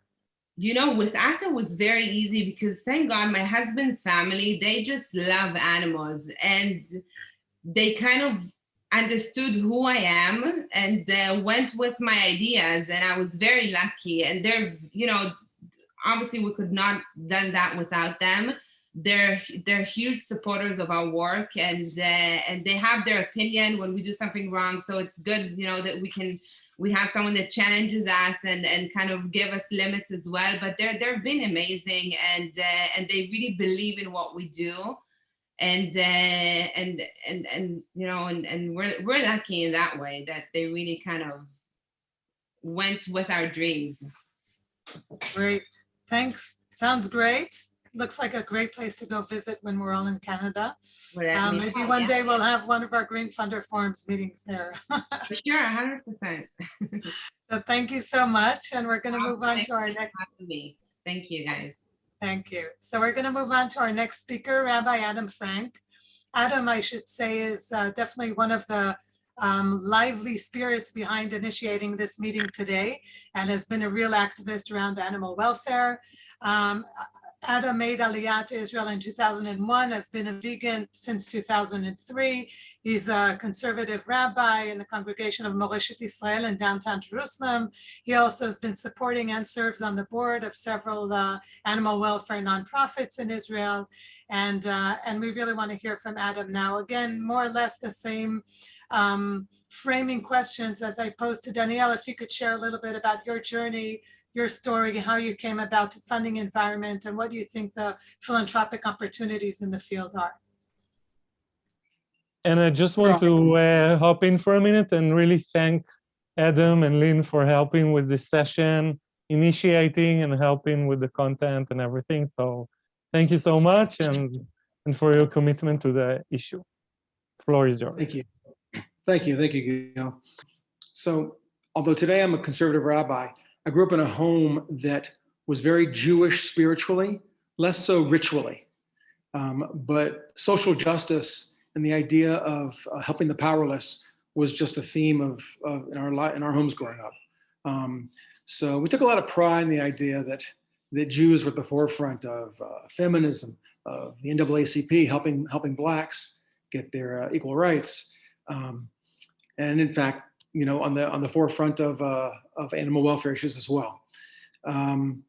you know, with us, it was very easy because thank God my husband's family, they just love animals and they kind of understood who I am and uh, went with my ideas. And I was very lucky. And they're, you know, obviously we could not done that without them. They're they're huge supporters of our work and uh, and they have their opinion when we do something wrong. So it's good, you know, that we can we have someone that challenges us and and kind of give us limits as well but they're they've been amazing and uh, and they really believe in what we do and uh, and and and you know and and we're we're lucky in that way that they really kind of went with our dreams great. Thanks. Sounds great. Looks like a great place to go visit when we're all in Canada. Um, Maybe one day we'll have one of our Green Funder Forums meetings there. For sure, hundred percent. So thank you so much, and we're going to move on to our next, Thank you, guys. thank you. So we're going to move on to our next speaker, Rabbi Adam Frank. Adam, I should say, is uh, definitely one of the um, lively spirits behind initiating this meeting today and has been a real activist around animal welfare. Um, Adam made Aliyah to Israel in 2001, has been a vegan since 2003. He's a conservative rabbi in the congregation of Moreshet Israel in downtown Jerusalem. He also has been supporting and serves on the board of several uh, animal welfare nonprofits in Israel. And, uh, and we really want to hear from Adam now. Again, more or less the same um, framing questions as I posed to Danielle. If you could share a little bit about your journey, your story, how you came about to funding environment, and what do you think the philanthropic opportunities in the field are? And I just want to uh, hop in for a minute and really thank Adam and Lynn for helping with this session, initiating and helping with the content and everything. So thank you so much and, and for your commitment to the issue. Floor is yours. Thank you. Thank you. Thank you, Gail. So although today I'm a conservative rabbi, I grew up in a home that was very Jewish spiritually, less so ritually. Um, but social justice and the idea of uh, helping the powerless was just a theme of, of in our in our homes growing up. Um, so we took a lot of pride in the idea that that Jews were at the forefront of uh, feminism, of the NAACP helping helping blacks get their uh, equal rights, um, and in fact, you know, on the on the forefront of uh, of animal welfare issues as well. Um,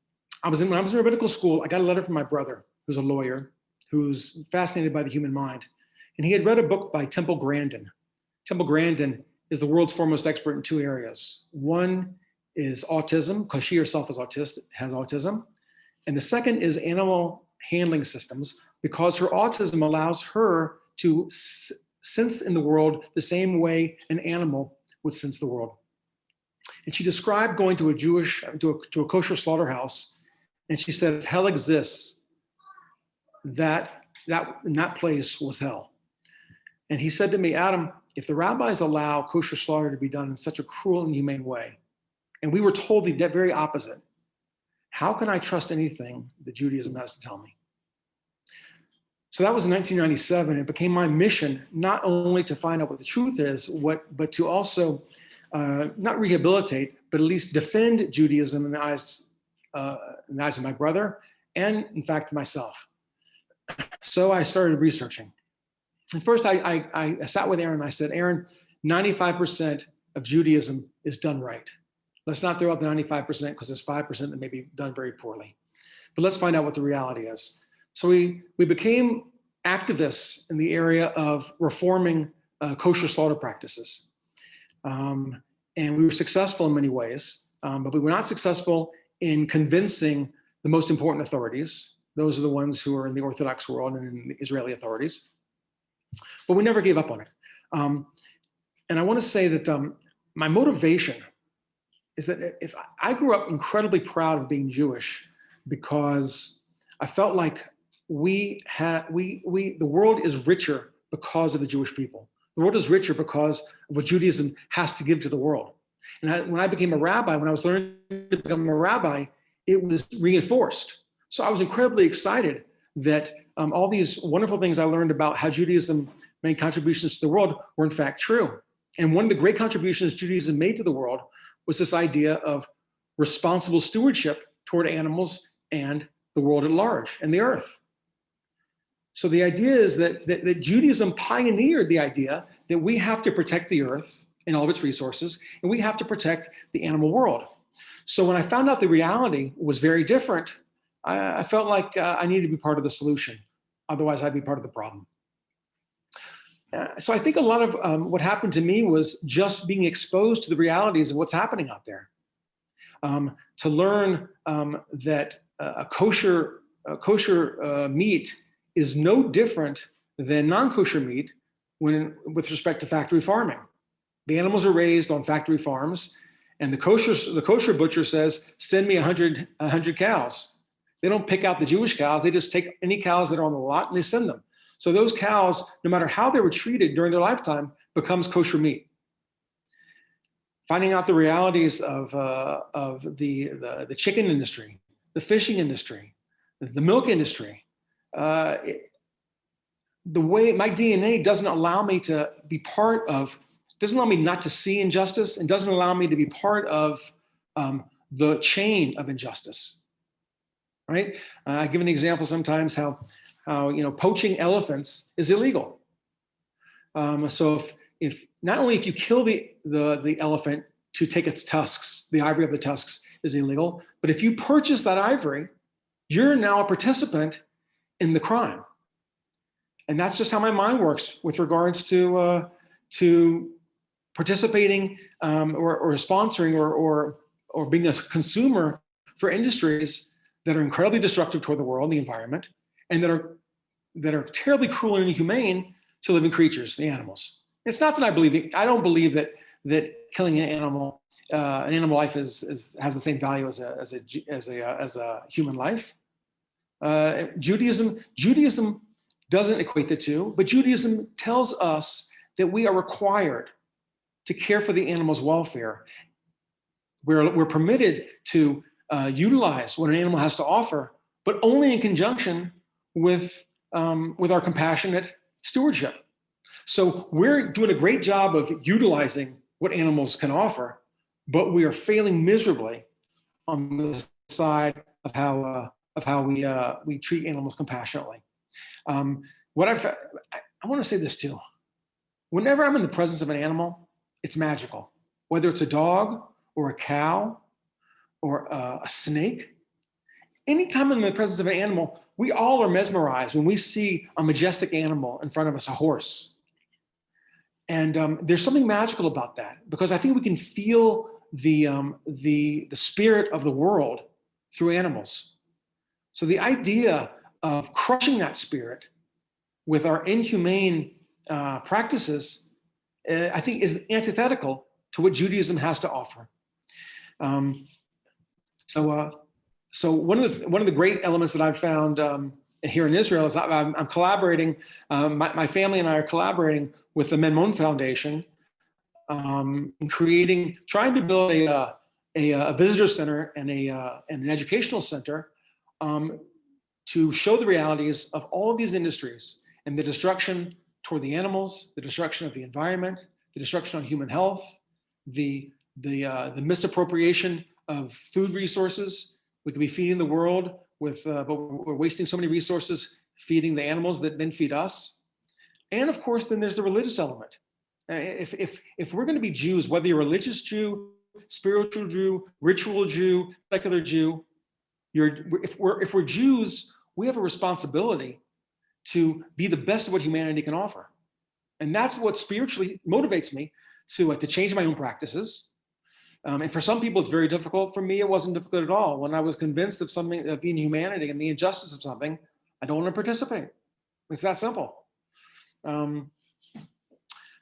I was in when I was in rabbinical school. I got a letter from my brother, who's a lawyer, who's fascinated by the human mind, and he had read a book by Temple Grandin. Temple Grandin is the world's foremost expert in two areas. One is autism, because she herself is autistic, has autism, and the second is animal handling systems, because her autism allows her to sense in the world the same way an animal would sense the world. And she described going to a Jewish, to a, to a kosher slaughterhouse, and she said, if hell exists, that, that, in that place was hell. And he said to me, Adam, if the rabbis allow kosher slaughter to be done in such a cruel and humane way, and we were told the very opposite, how can I trust anything that Judaism has to tell me? So that was in 1997. It became my mission not only to find out what the truth is, what, but to also uh, not rehabilitate, but at least defend Judaism in the eyes, uh, in the eyes of my brother, and in fact myself. So I started researching. And first, I, I, I sat with Aaron. and I said, Aaron, 95% of Judaism is done right. Let's not throw out the 95% because there's 5% that may be done very poorly. But let's find out what the reality is. So we, we became activists in the area of reforming uh, kosher slaughter practices. Um, and we were successful in many ways, um, but we were not successful in convincing the most important authorities. Those are the ones who are in the Orthodox world and in the Israeli authorities. But we never gave up on it. Um, and I want to say that um, my motivation is that if I grew up incredibly proud of being Jewish because I felt like we had we we the world is richer because of the Jewish people. The world is richer because of what Judaism has to give to the world. And I, when I became a rabbi, when I was learning to become a rabbi, it was reinforced. So I was incredibly excited that um, all these wonderful things I learned about how Judaism made contributions to the world were in fact true. And one of the great contributions Judaism made to the world was this idea of responsible stewardship toward animals and the world at large and the earth. So the idea is that, that, that Judaism pioneered the idea that we have to protect the earth and all of its resources, and we have to protect the animal world. So when I found out the reality was very different, I, I felt like uh, I needed to be part of the solution. Otherwise, I'd be part of the problem. Uh, so I think a lot of um, what happened to me was just being exposed to the realities of what's happening out there. Um, to learn um, that a kosher, kosher uh, meat is no different than non-kosher meat when with respect to factory farming. The animals are raised on factory farms and the kosher, the kosher butcher says, send me 100, 100 cows. They don't pick out the Jewish cows. They just take any cows that are on the lot and they send them. So those cows, no matter how they were treated during their lifetime, becomes kosher meat. Finding out the realities of, uh, of the, the, the chicken industry, the fishing industry, the milk industry, uh, the way my DNA doesn't allow me to be part of, doesn't allow me not to see injustice and doesn't allow me to be part of um, the chain of injustice. Right? Uh, I give an example sometimes how, how you know poaching elephants is illegal. Um, so if, if not only if you kill the, the the elephant to take its tusks, the ivory of the tusks is illegal, but if you purchase that ivory, you're now a participant in the crime. And that's just how my mind works with regards to uh, to participating um, or, or sponsoring or, or or being a consumer for industries that are incredibly destructive toward the world, the environment, and that are that are terribly cruel and inhumane to living creatures, the animals. It's not that I believe I don't believe that that killing an animal, uh, an animal life is, is has the same value as a as a as a as a human life. Uh, Judaism Judaism doesn't equate the two, but Judaism tells us that we are required to care for the animal's welfare. We're, we're permitted to uh, utilize what an animal has to offer, but only in conjunction with, um, with our compassionate stewardship. So we're doing a great job of utilizing what animals can offer, but we are failing miserably on the side of how, uh, of how we, uh, we treat animals compassionately. Um, what I've, I, I want to say this too. Whenever I'm in the presence of an animal, it's magical. Whether it's a dog or a cow or a, a snake, anytime I'm in the presence of an animal, we all are mesmerized when we see a majestic animal in front of us, a horse. And um, there's something magical about that because I think we can feel the, um, the, the spirit of the world through animals. So the idea of crushing that spirit with our inhumane uh, practices, uh, I think is antithetical to what Judaism has to offer. Um, so, uh, so one of the one of the great elements that I've found um, here in Israel is I'm, I'm collaborating. Um, my, my, family and I are collaborating with the Menmon Foundation, um, in creating, trying to build a uh, a, a visitor center and a uh, and an educational center um, to show the realities of all of these industries and the destruction toward the animals, the destruction of the environment, the destruction on human health, the, the, uh, the misappropriation of food resources. We could be feeding the world with, uh, but we're wasting so many resources feeding the animals that then feed us. And of course, then there's the religious element. Uh, If, if, if we're gonna be Jews, whether you're religious Jew, spiritual Jew, ritual Jew, secular Jew, you're, if we're, if we're Jews, we have a responsibility to be the best of what humanity can offer. And that's what spiritually motivates me to, uh, to change my own practices. Um, and for some people, it's very difficult. For me, it wasn't difficult at all. When I was convinced of something, of the inhumanity and the injustice of something, I don't want to participate. It's that simple. Um,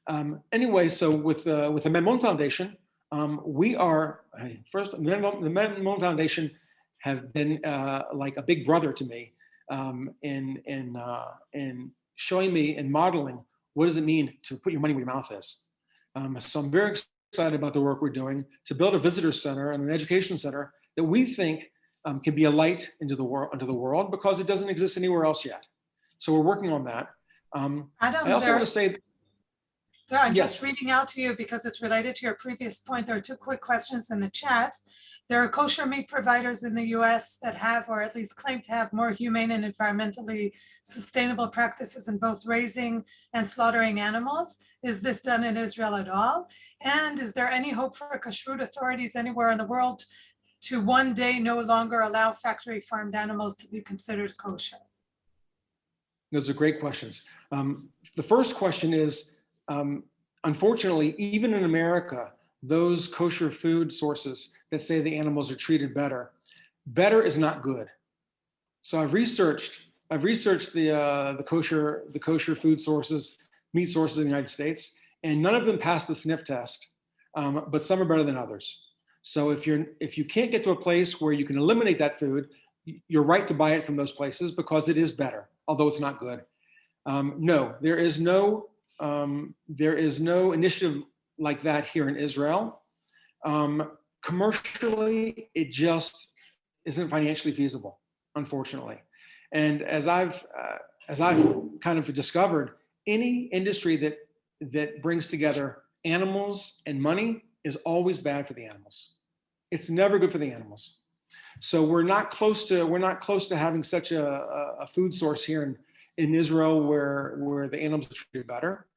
um, anyway, so with, uh, with the Menmon Foundation, um, we are, first, the Menmon, the Menmon Foundation have been uh, like a big brother to me um, in, in, uh, in showing me and modeling what does it mean to put your money where your mouth is. Um, so I'm very excited about the work we're doing to build a visitor center and an education center that we think um, can be a light into the world, into the world because it doesn't exist anywhere else yet. So we're working on that. Um, Adam, I also there- want to say, So I'm Yes. just reading out to you because it's related to your previous point. There are two quick questions in the chat. There are kosher meat providers in the US that have, or at least claim to have more humane and environmentally sustainable practices in both raising and slaughtering animals. Is this done in Israel at all? And is there any hope for kashrut authorities anywhere in the world to one day no longer allow factory farmed animals to be considered kosher? Those are great questions. Um, the first question is, um, unfortunately, even in America, those kosher food sources that say the animals are treated better, better is not good. So I've researched, I've researched the uh, the kosher the kosher food sources, meat sources in the United States, and none of them pass the sniff test, um, but some are better than others. So if you're if you can't get to a place where you can eliminate that food, you're right to buy it from those places because it is better, although it's not good. Um, no, there is no um, there is no initiative like that here in Israel. Um, commercially, it just isn't financially feasible, unfortunately. And as I've uh, as I've kind of discovered, any industry that that brings together animals and money is always bad for the animals. It's never good for the animals. So we're not close to we're not close to having such a, a- food source here in, in Israel where where the animals are treated better.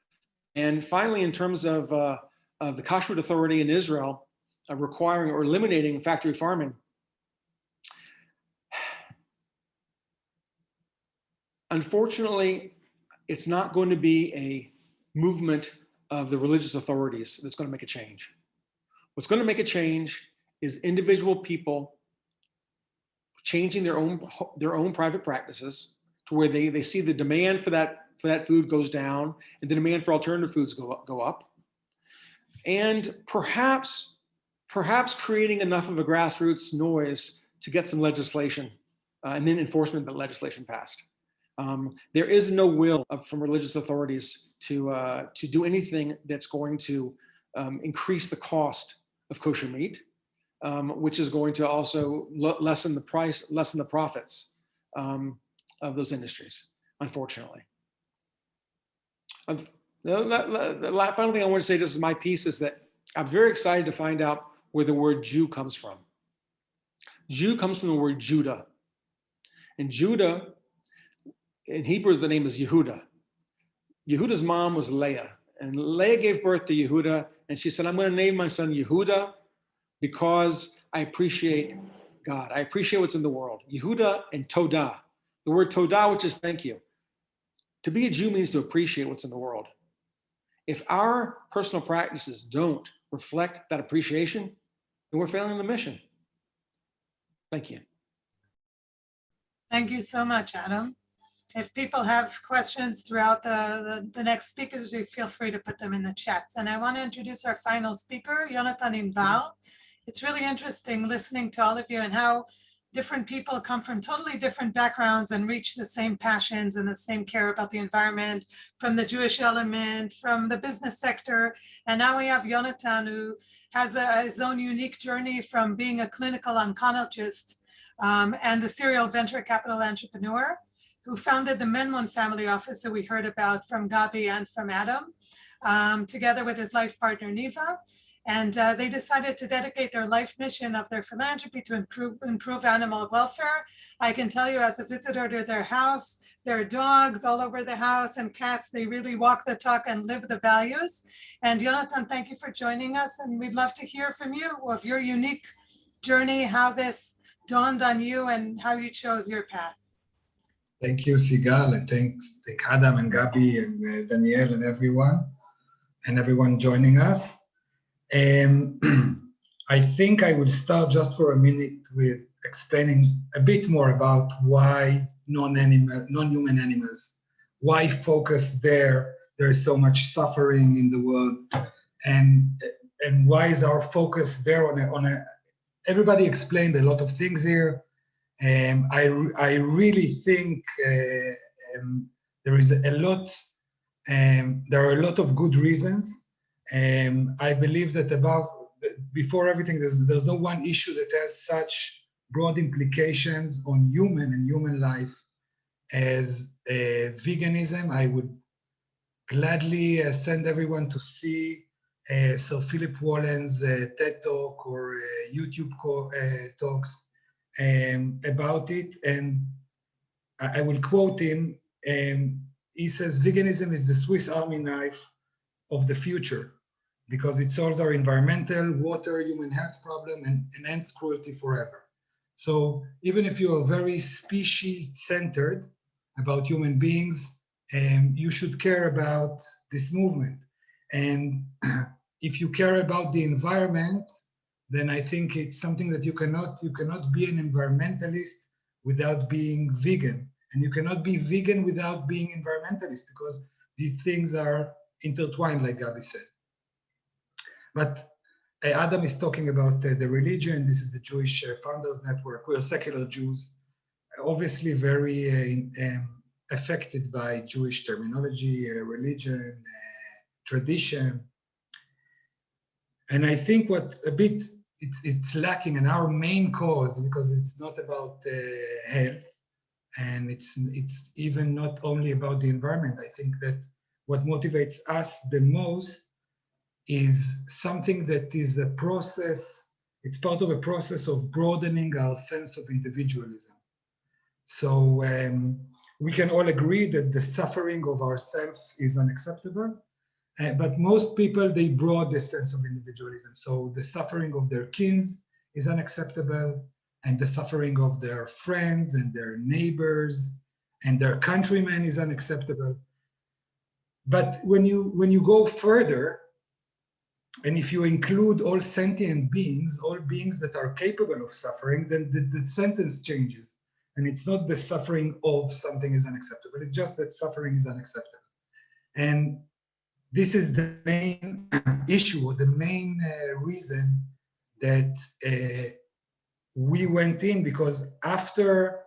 And finally, in terms of uh, of the Kashrut Authority in Israel uh, requiring or eliminating factory farming, unfortunately, it's not going to be a movement of the religious authorities that's going to make a change. What's going to make a change is individual people changing their own their own private practices to where they they see the demand for that for that food goes down and the demand for alternative foods go up, go up. And perhaps perhaps creating enough of a grassroots noise to get some legislation uh, and then enforcement of the legislation passed. Um, there is no will of- from religious authorities to uh, to do anything that's going to um, increase the cost of kosher meat, um, which is going to also lessen the price, lessen the profits um, of those industries, unfortunately. The final thing I want to say, this is my piece, is that I'm very excited to find out where the word Jew comes from. Jew comes from the word Judah. And Judah, in Hebrew, the name is Yehuda. Yehuda's mom was Leah, and Leah gave birth to Yehuda, and she said, I'm going to name my son Yehuda because I appreciate God. I appreciate what's in the world. Yehuda and Todah. The word Todah, which is thank you. To be a Jew means to appreciate what's in the world. If our personal practices don't reflect that appreciation, then we're failing the mission. Thank you. Thank you so much, Adam. If people have questions throughout the, the, the next speakers, you feel free to put them in the chats. And I want to introduce our final speaker, Jonathan Inbal. It's really interesting listening to all of you and how different people come from totally different backgrounds and reach the same passions and the same care about the environment from the Jewish element, from the business sector. And now we have Jonathan who has a, his own unique journey from being a clinical oncologist um, and a serial venture capital entrepreneur who founded the Menmon family office that we heard about from Gabi and from Adam, um, together with his life partner Niva. And uh, they decided to dedicate their life mission of their philanthropy to improve, improve animal welfare. I can tell you as a visitor to their house, there are dogs all over the house and cats. They really walk the talk and live the values. And Jonathan, thank you for joining us. And we'd love to hear from you of your unique journey, how this dawned on you and how you chose your path. Thank you, Sigal, and thanks, thank Adam and Gabi and uh, Danielle and everyone, and everyone joining us. Um, I think I will start just for a minute with explaining a bit more about why non-animal, non-human animals, why focus there. There is so much suffering in the world, and and why is our focus there on a, on a everybody explained a lot of things here. Um, I, I really think uh, um, there is a lot, um, there are a lot of good reasons. Um, I believe that above, before everything, there's, there's no one issue that has such broad implications on human and human life as uh, veganism. I would gladly uh, send everyone to see uh, Sir Philip Wollen's uh, TED Talk or uh, YouTube uh, talks um, about it. And I, I will quote him. Um, he says, veganism is the Swiss army knife of the future because it solves our environmental, water, human health problem and, and ends cruelty forever. So even if you are very species centered about human beings, um, you should care about this movement. And if you care about the environment, then I think it's something that you cannot you cannot be an environmentalist without being vegan, and you cannot be vegan without being environmentalist because these things are intertwined, like Gabi said. But Adam is talking about uh, the religion. This is the Jewish uh, Funders Network. We are secular Jews. obviously very uh, in- um, affected by Jewish terminology, religion, tradition. And I think what a bit it's, it's lacking in our main cause because it's not about uh, health and it's it's even not only about the environment. I think that what motivates us the most is something that is a process. It's part of a process of broadening our sense of individualism. So um, we can all agree that the suffering of ourselves is unacceptable. Uh, but most people, they broad the sense of individualism. So the suffering of their kins is unacceptable, and the suffering of their friends and their neighbors and their countrymen is unacceptable. But when you when you go further, and if you include all sentient beings, all beings that are capable of suffering, then the, the sentence changes. And it's not the suffering of something is unacceptable, it's just that suffering is unacceptable. And this is the main issue, the main uh, reason that uh, we went in because after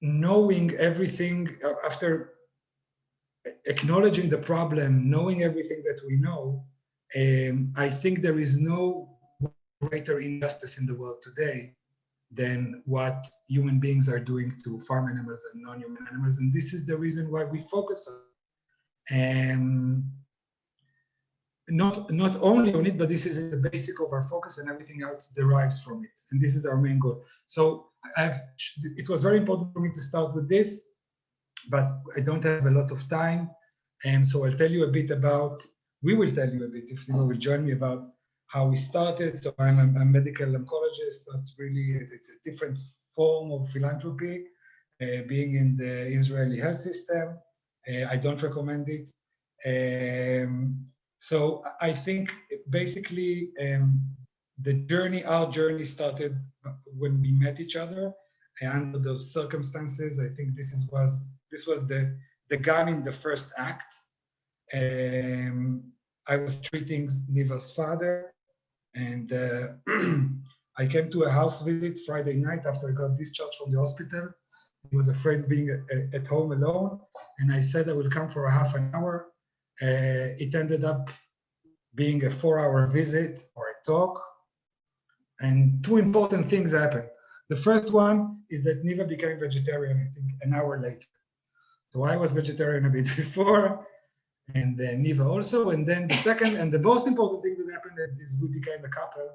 knowing everything, uh, after acknowledging the problem, knowing everything that we know, um, I think there is no greater injustice in the world today than what human beings are doing to farm animals and non-human animals. And this is the reason why we focus on um, not not only on it, but this is the basic of our focus, and everything else derives from it. And this is our main goal. So I've it was very important for me to start with this, but I don't have a lot of time, and so I'll tell you a bit about. We will tell you a bit if you will join me about how we started. So I'm a, a medical oncologist, but really it's a different form of philanthropy, uh, being in the Israeli health system. Uh, I don't recommend it. Um, so I think basically um, the journey, our journey started when we met each other and under those circumstances. I think this is was this was the the gun in the first act. Um, I was treating Niva's father, and uh, I came to a house visit Friday night after I got discharged from the hospital. He was afraid of being a, at home alone, and I said I will come for a half an hour. Uh, it ended up being a four-hour visit or a talk, and two important things happened. The first one is that Niva became vegetarian, I think, an hour later. So I was vegetarian a bit before, and then Niva also. And then the second and the most important thing that happened is we became a couple,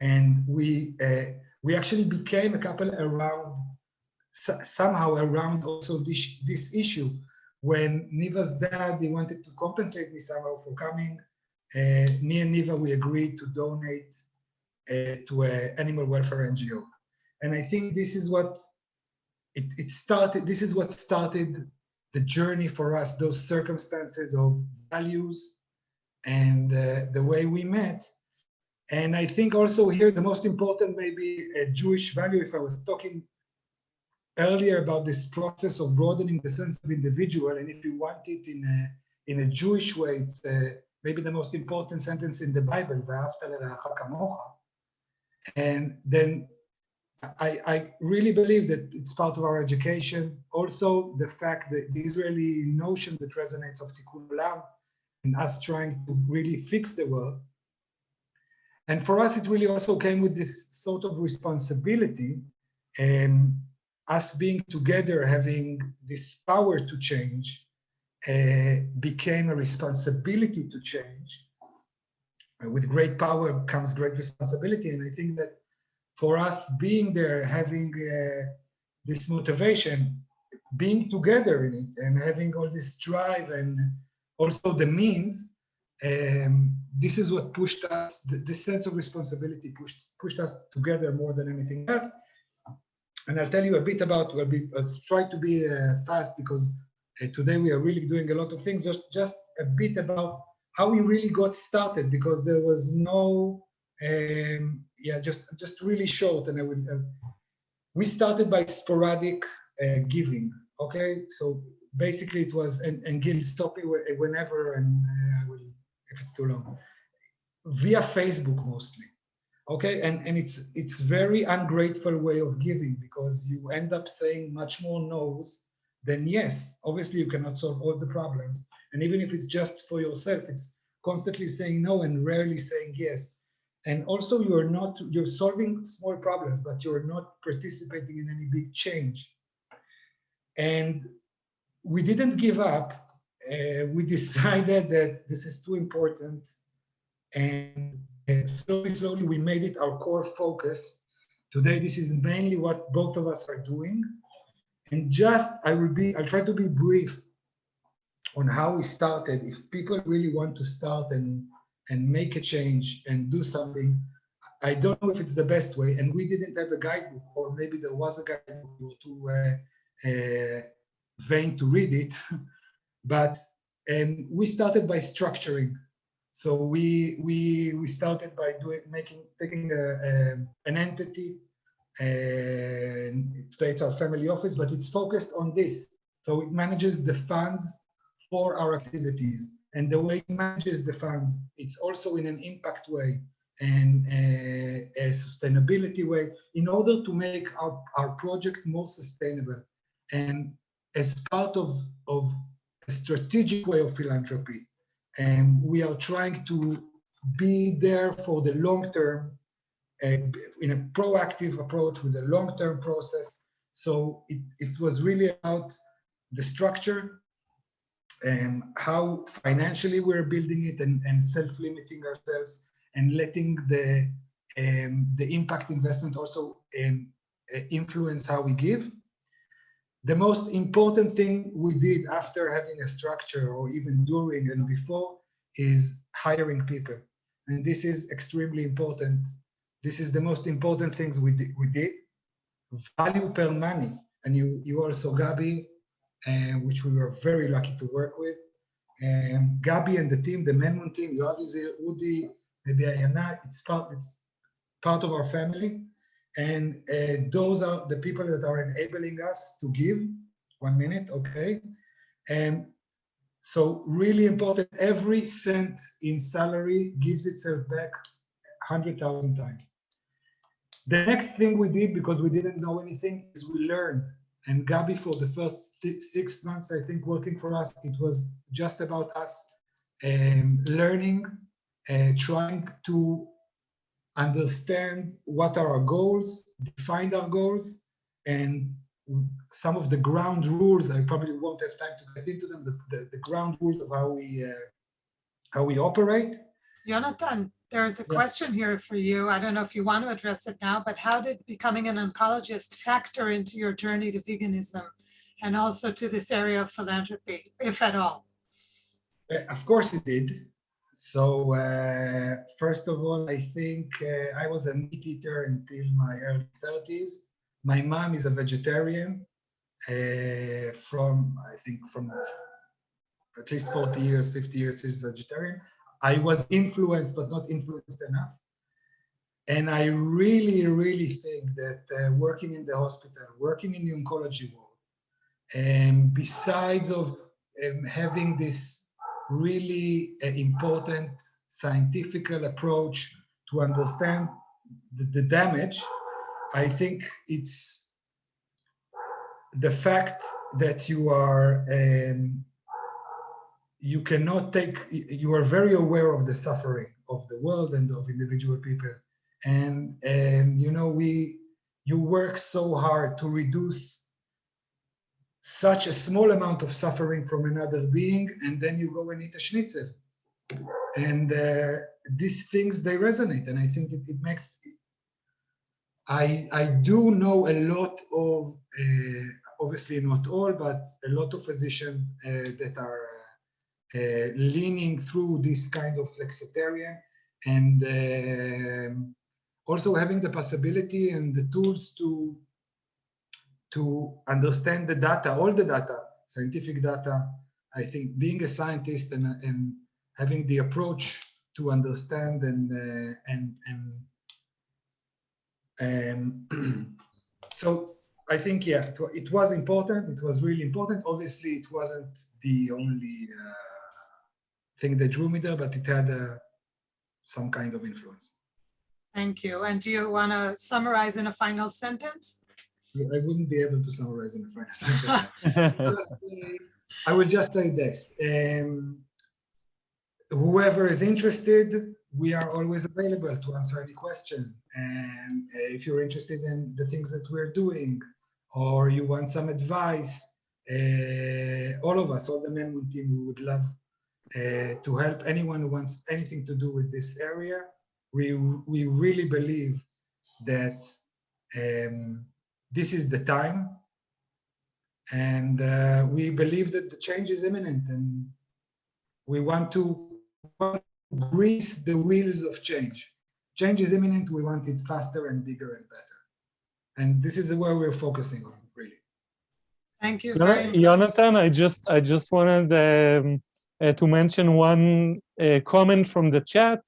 and we uh, we actually became a couple around somehow around also this this issue. When Niva's dad he wanted to compensate me somehow for coming, uh, me and Niva we agreed to donate uh, to an animal welfare NGO, and I think this is what it, it started. This is what started the journey for us, those circumstances of values and uh, the way we met. And I think also here the most important maybe a Jewish value, if I was talking earlier about this process of broadening the sense of individual, and if you want it in a, in a Jewish way, it's uh, maybe the most important sentence in the Bible, and then I, I, really believe that it's part of our education. Also, the fact that the Israeli notion that resonates of Tikkun Olam and us trying to really fix the world. And for us, it really also came with this sort of responsibility, um, us being together, having this power to change, uh, became a responsibility to change. with great power comes great responsibility. And I think that for us being there, having uh, this motivation, being together in it and having all this drive and also the means, um, this is what pushed us, this sense of responsibility pushed, pushed us together more than anything else. And I'll tell you a bit about, we'll be, let's try to be uh, fast because uh, today we are really doing a lot of things, just, just a bit about how we really got started because there was no um, yeah, just just really short, and I will. Uh, we started by sporadic uh, giving. Okay, so basically it was, and, and Gil, stop me whenever, and uh, I will if it's too long. Via Facebook mostly. Okay, and, and it's it's very ungrateful way of giving because you end up saying much more no's than yes. Obviously, you cannot solve all the problems. And even if it's just for yourself, it's constantly saying no and rarely saying yes. And also you're not, you're solving small problems, but you're not participating in any big change. And we didn't give up. Uh, we decided that this is too important. And, and slowly, slowly, we made it our core focus. Today, this is mainly what both of us are doing. And just, I will be, I'll try to be brief on how we started. If people really want to start and, and make a change and do something, I don't know if it's the best way. And we didn't have a guidebook, or maybe there was a guidebook we too uh, uh, vain to read it. but um, we started by structuring. So we we we started by doing making taking a, a, an entity and it's our family office, but it's focused on this. So it manages the funds for our activities. And the way it manages the funds, it's also in an impact way and a, a sustainability way in order to make our, our project more sustainable. And as part of, of a strategic way of philanthropy, and we are trying to be there for the long term and in a proactive approach with a long-term process. So it, it was really about the structure and how financially we're building it and, and self-limiting ourselves and letting the um, the impact investment also um, influence how we give. The most important thing we did after having a structure or even during and before is hiring people. And this is extremely important this is the most important things we did. We did. Value per money. And you, you also, Gabi, uh, which we were very lucky to work with. Um, Gabi and the team, the Menmon team, Yoav Udi, maybe Ayana, it's part, it's part of our family. And uh, those are the people that are enabling us to give. One minute, okay. And so really important, every cent in salary gives itself back 100,000 times. The next thing we did, because we didn't know anything, is we learned. And Gabi, for the first six months, I think, working for us, it was just about us um, learning, uh, trying to understand what are our goals, define our goals, and some of the ground rules. I probably won't have time to get into them. The, the, the ground rules of how we uh, how we operate. Jonathan, there's a question here for you. I don't know if you want to address it now, but how did becoming an oncologist factor into your journey to veganism and also to this area of philanthropy, if at all? Uh, of course it did. So uh, first of all, I think uh, I was a meat eater until my early 30s. My mom is a vegetarian uh, from, I think from at least 40 years, 50 years, she's vegetarian. I was influenced, but not influenced enough. And I really, really think that uh, working in the hospital, working in the oncology world, and besides of um, having this really uh, important scientific approach to understand the, the damage, I think it's the fact that you are um, you cannot take, you are very aware of the suffering of the world and of individual people. And, and you know, we, you work so hard to reduce such a small amount of suffering from another being, and then you go and eat a schnitzel. And uh, these things, they resonate. And I think it, it makes, I, I do know a lot of, uh, obviously not all, but a lot of physicians uh, that are leaning through this kind of flexitarian and um, also having the possibility and the tools to to understand the data, all the data, scientific data. I think being a scientist and, and having the approach to understand and uh, and and um, so I think yeah, it, it, was important. It was really important. Obviously, it wasn't the only. Uh, thing that drew me there, but it had uh, some kind of influence. Thank you. And do you want to summarize in a final sentence? I wouldn't be able to summarize in a final sentence. Just, uh, I will just say this. um, Whoever is interested, we are always available to answer any question. And if you're interested in the things that we're doing, or you want some advice, uh, all of us, all the Menmon team, we would love uh, to help anyone who wants anything to do with this area. We, we really believe that um, this is the time. And uh, we believe that the change is imminent and we want to grease the wheels of change. Change is imminent. We want it faster and bigger and better. And this is where we're focusing on, really. Thank you very much. Jonathan, I just, I just wanted um, to mention one uh, comment from the chat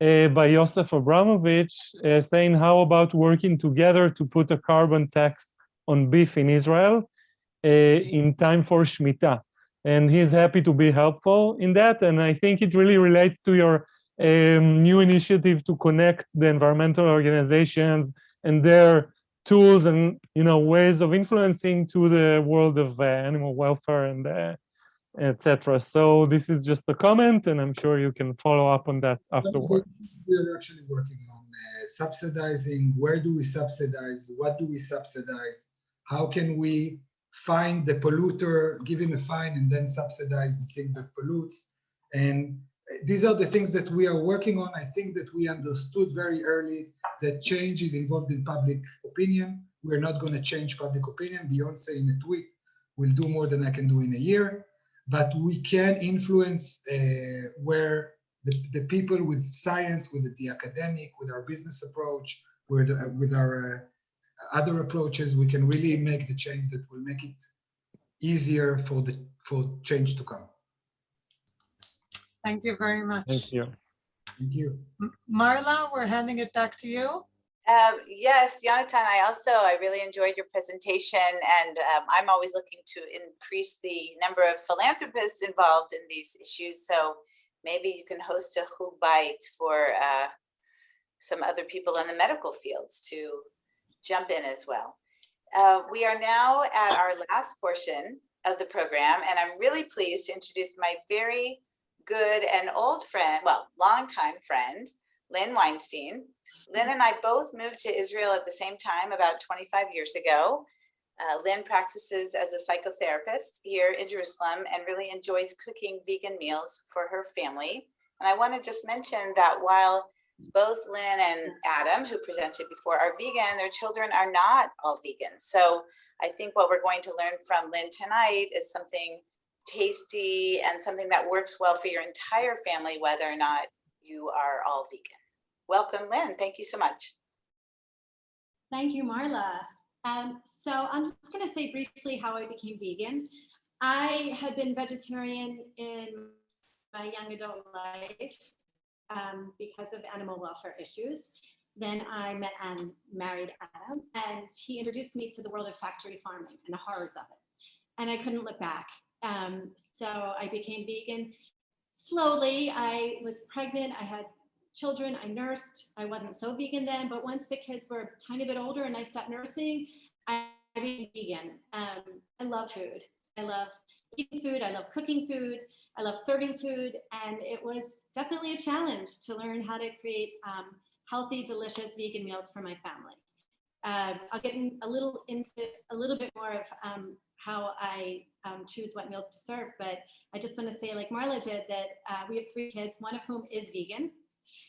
uh, by Yosef Abramovich uh, saying, how about working together to put a carbon tax on beef in Israel uh, in time for Shemitah? And he's happy to be helpful in that. And I think it really relates to your um, new initiative to connect the environmental organizations and their tools and you know ways of influencing to the world of uh, animal welfare and uh, etc. So this is just a comment, and I'm sure you can follow up on that afterward. We're actually working on uh, subsidizing. Where do we subsidize? What do we subsidize? How can we find the polluter, give him a fine, and then subsidize the thing that pollutes? And uh, these are the things that we are working on. I think that we understood very early that change is involved in public opinion. We're not going to change public opinion. Beyonce in a tweet will do more than I can do in a year, but we can influence uh, where the, the people with science, with the academic, with our business approach, with, uh, with our uh, other approaches, we can really make the change that will make it easier for the for change to come. Thank you very much. Thank you. Thank you. M- Marla, we're handing it back to you. Um, yes, Jonathan, I also, I really enjoyed your presentation and um, I'm always looking to increase the number of philanthropists involved in these issues. So maybe you can host a chug bayit for uh, some other people in the medical fields to jump in as well. Uh, we are now at our last portion of the program and I'm really pleased to introduce my very good and old friend, well, longtime friend, Lynn Weinstein. Lynn and I both moved to Israel at the same time about 25 years ago. Uh, Lynn practices as a psychotherapist here in Jerusalem and really enjoys cooking vegan meals for her family. And I want to just mention that while both Lynn and Adam, who presented before, are vegan, their children are not all vegan. So I think what we're going to learn from Lynn tonight is something tasty and something that works well for your entire family, whether or not you are all vegan. Welcome, Lynn. Thank you so much. Thank you, Marla. Um, so I'm just going to say briefly how I became vegan. I had been vegetarian in my young adult life um, because of animal welfare issues. Then I met and married Adam, and he introduced me to the world of factory farming and the horrors of it. And I couldn't look back. Um, so I became vegan. Slowly, I was pregnant. I had children. I nursed. I wasn't so vegan then, but once the kids were a tiny bit older and I stopped nursing, I became vegan. Um, I love food. I love eating food. I love cooking food. I love serving food. And it was definitely a challenge to learn how to create um, healthy, delicious vegan meals for my family. Uh, I'll get a little into a little bit more of um, how I um, choose what meals to serve, but I just want to say, like Marla did, that uh, we have three kids, one of whom is vegan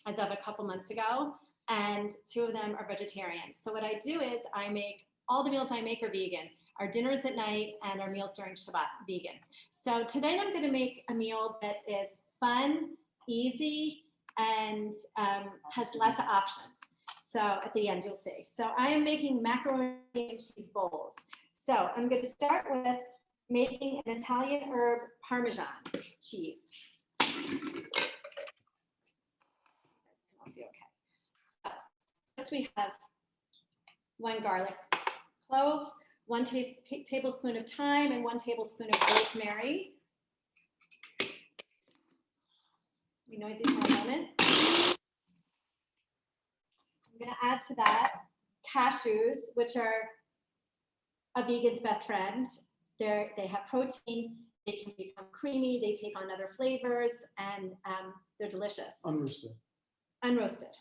as of a couple months ago, and two of them are vegetarians. So what I do is I make all the meals I make are vegan. Our dinners at night and our meals during Shabbat vegan. So tonight I'm going to make a meal that is fun, easy, and um, has less options. So at the end you'll see. So I am making macaroni and cheese bowls. So I'm going to start with making an Italian herb Parmesan cheese. Okay. So, First we have one garlic clove, one ta tablespoon of thyme, and one tablespoon of rosemary. Be noisy for a moment. I'm gonna add to that cashews, which are a vegan's best friend. They're, they have protein, they can become creamy, they take on other flavors, and um, they're delicious, Unroasted. unroasted.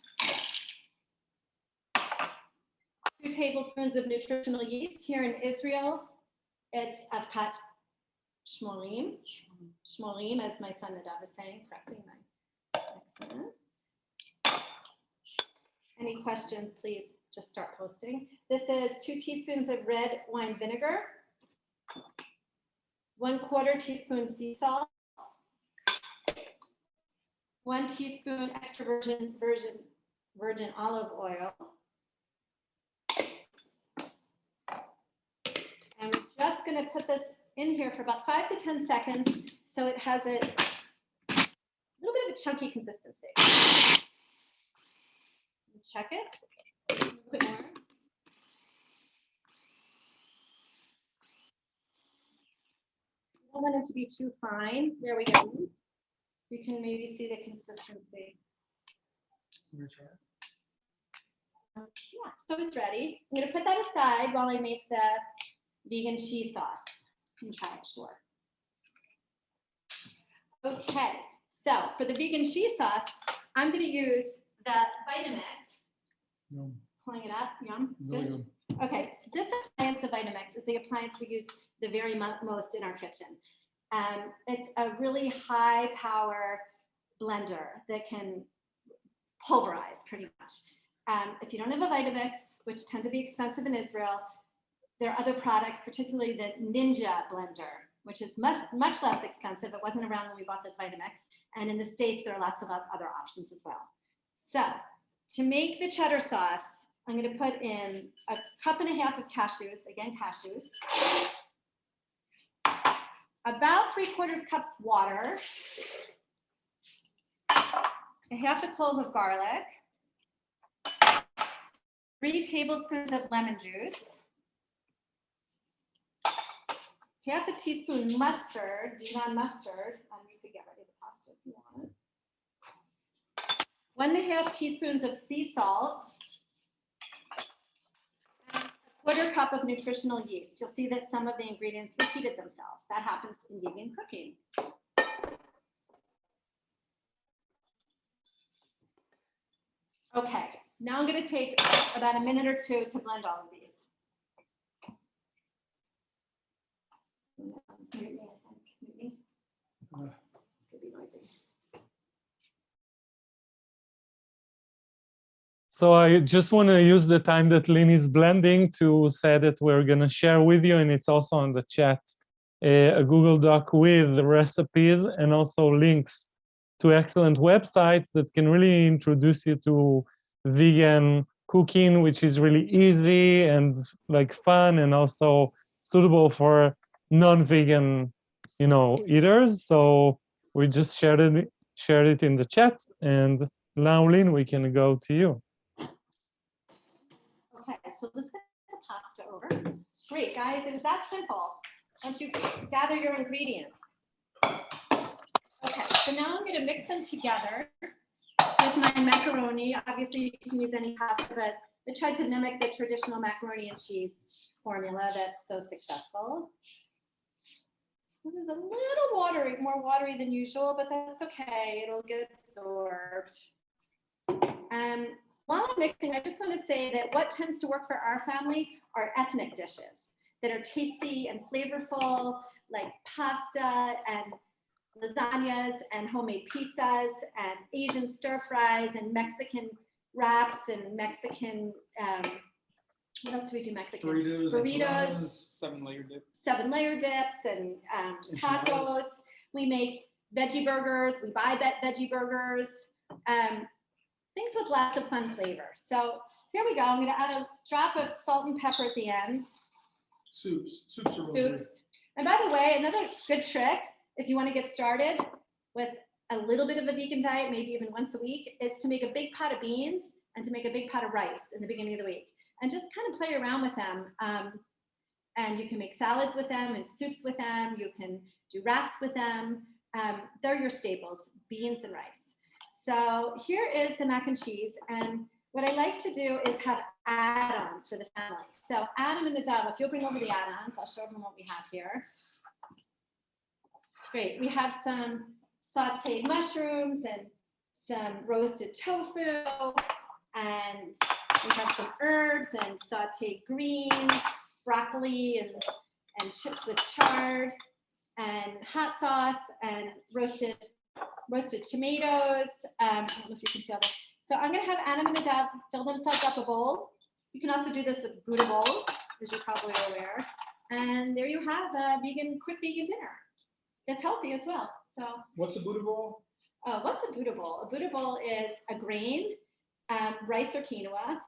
Two tablespoons of nutritional yeast here in Israel. It's Avkat Shmorim, Shmorim, as my son Nadav is saying, correcting my accent. Any questions, please just start posting. This is two teaspoons of red wine vinegar, one quarter teaspoon sea salt, one teaspoon extra virgin virgin virgin olive oil. We're gonna put this in here for about five to 10 seconds so it has a little bit of a chunky consistency. Check it. A little bit more. You don't want it to be too fine. There we go. You can maybe see the consistency. Yeah, so it's ready. I'm gonna put that aside while I make the vegan cheese sauce. You can try it, sure. Okay, so for the vegan cheese sauce, I'm gonna use the Vitamix. Yum, Pulling it up, yum. really good. good. Okay, so this appliance, the Vitamix, is the appliance we use the very most in our kitchen. Um, it's a really high power blender that can pulverize pretty much. Um, if you don't have a Vitamix, which tend to be expensive in Israel, there are other products, particularly the Ninja blender, which is much, much less expensive. It wasn't around when we bought this Vitamix. And in the States, there are lots of other options as well. So to make the cheddar sauce, I'm gonna put in a cup and a half of cashews, again, cashews. About three quarters cups water. A half a clove of garlic. Three tablespoons of lemon juice. Half a teaspoon mustard, Dijon mustard. Um, you could get ready the pasta if you want. One and a half teaspoons of sea salt. and a Quarter cup of nutritional yeast. You'll see that some of the ingredients repeated themselves. That happens in vegan cooking. Okay, now I'm gonna take about a minute or two to blend all of these. So I just want to use the time that Lynn is blending to say that we're going to share with you, and it's also on the chat, a Google Doc with recipes and also links to excellent websites that can really introduce you to vegan cooking, which is really easy and like fun and also suitable for non-vegan, you know, eaters. So we just shared it, shared it in the chat, and Lynn, we can go to you. Okay, so let's get the pasta over. Great, guys, it was that simple. Once you gather your ingredients. Okay, so now I'm gonna mix them together with my macaroni. Obviously, you can use any pasta, but I tried to mimic the traditional macaroni and cheese formula that's so successful. This is a little watery, more watery than usual, but that's okay. It'll get absorbed. Um, while I'm mixing, I just want to say that what tends to work for our family are ethnic dishes that are tasty and flavorful, like pasta and lasagnas and homemade pizzas and Asian stir fries and Mexican wraps and Mexican, um, what else do we do Mexican? Burritos. Burritos. Seven layer dip. seven layer dips and um, tacos. We make veggie burgers. We buy ve- veggie burgers. Um, things with lots of fun flavor. So here we go. I'm going to add a drop of salt and pepper at the end. Soups. Soups are really Soups. good. And by the way, another good trick if you want to get started with a little bit of a vegan diet, maybe even once a week, is to make a big pot of beans and to make a big pot of rice in the beginning of the week and just kind of play around with them. Um, and you can make salads with them and soups with them. You can do wraps with them. Um, they're your staples, beans and rice. So here is the mac and cheese. And what I like to do is have add-ons for the family. So Adam and the Nadav, if you'll bring over the add-ons, I'll show them what we have here. Great, we have some sauteed mushrooms and some roasted tofu and we have some herbs and sauteed greens, broccoli and, and chips with chard and hot sauce and roasted roasted tomatoes. Um, I don't know if you can see all this. So I'm gonna have Adam and Nadav fill themselves up a bowl. You can also do this with Buddha bowls, as you're probably aware. And there you have a vegan, quick vegan dinner. It's healthy as well. So What's a Buddha bowl? uh, what's a Buddha bowl? A Buddha bowl is a grain, um, rice or quinoa,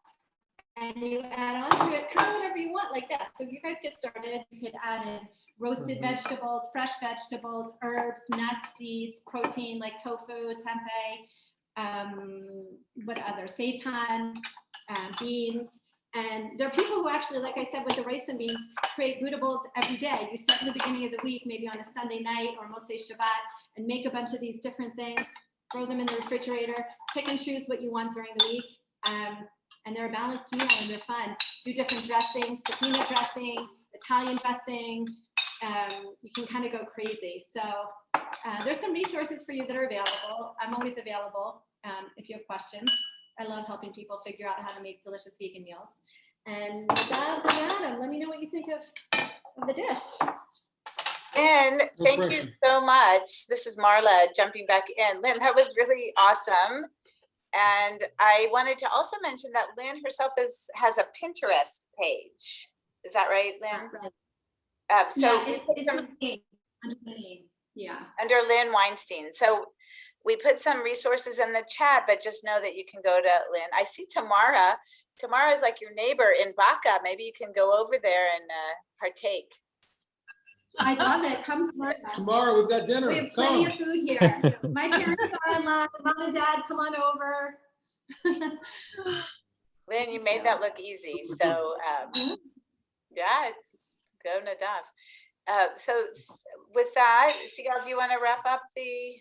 and you add on to it kind of whatever you want, like that. So if you guys get started, you could add in roasted Mhm. vegetables, fresh vegetables, herbs, nuts, seeds, protein like tofu, tempeh, um, what other, seitan, uh, beans. And there are people who actually, like I said, with the rice and beans, create Buddha bowls every day. You start in the beginning of the week, maybe on a Sunday night or Motzei Shabbat, and make a bunch of these different things, throw them in the refrigerator, pick and choose what you want during the week. Um, and they're a balanced meal and they're fun. Do different dressings, tahina dressing, Italian dressing. Um, you can kind of go crazy. So uh, there's some resources for you that are available. I'm always available um, if you have questions. I love helping people figure out how to make delicious vegan meals. And Nadav and Adam, let me know what you think of, of the dish. And thank you so much. This is Marla jumping back in. Lynn, that was really awesome. And I wanted to also mention that Lynn herself is, has a Pinterest page. Is that right, Lynn? Right. Uh, So Yeah, it's, put it's some- under my name, under my name. Yeah. under Lynn Weinstein. So we put some resources in the chat, but just know that you can go to Lynn. I see Tamara. Tamara is like your neighbor in Baca. Maybe you can go over there and uh, partake. I love it. Come tomorrow. Tomorrow, we've got dinner. We dinner. have plenty Come. of food here. My parents are in online. Mom and dad, come on over. Lynn, you made that look easy. So um, yeah, go Nadav. Uh, so with that, Sigal, do you want to wrap up the?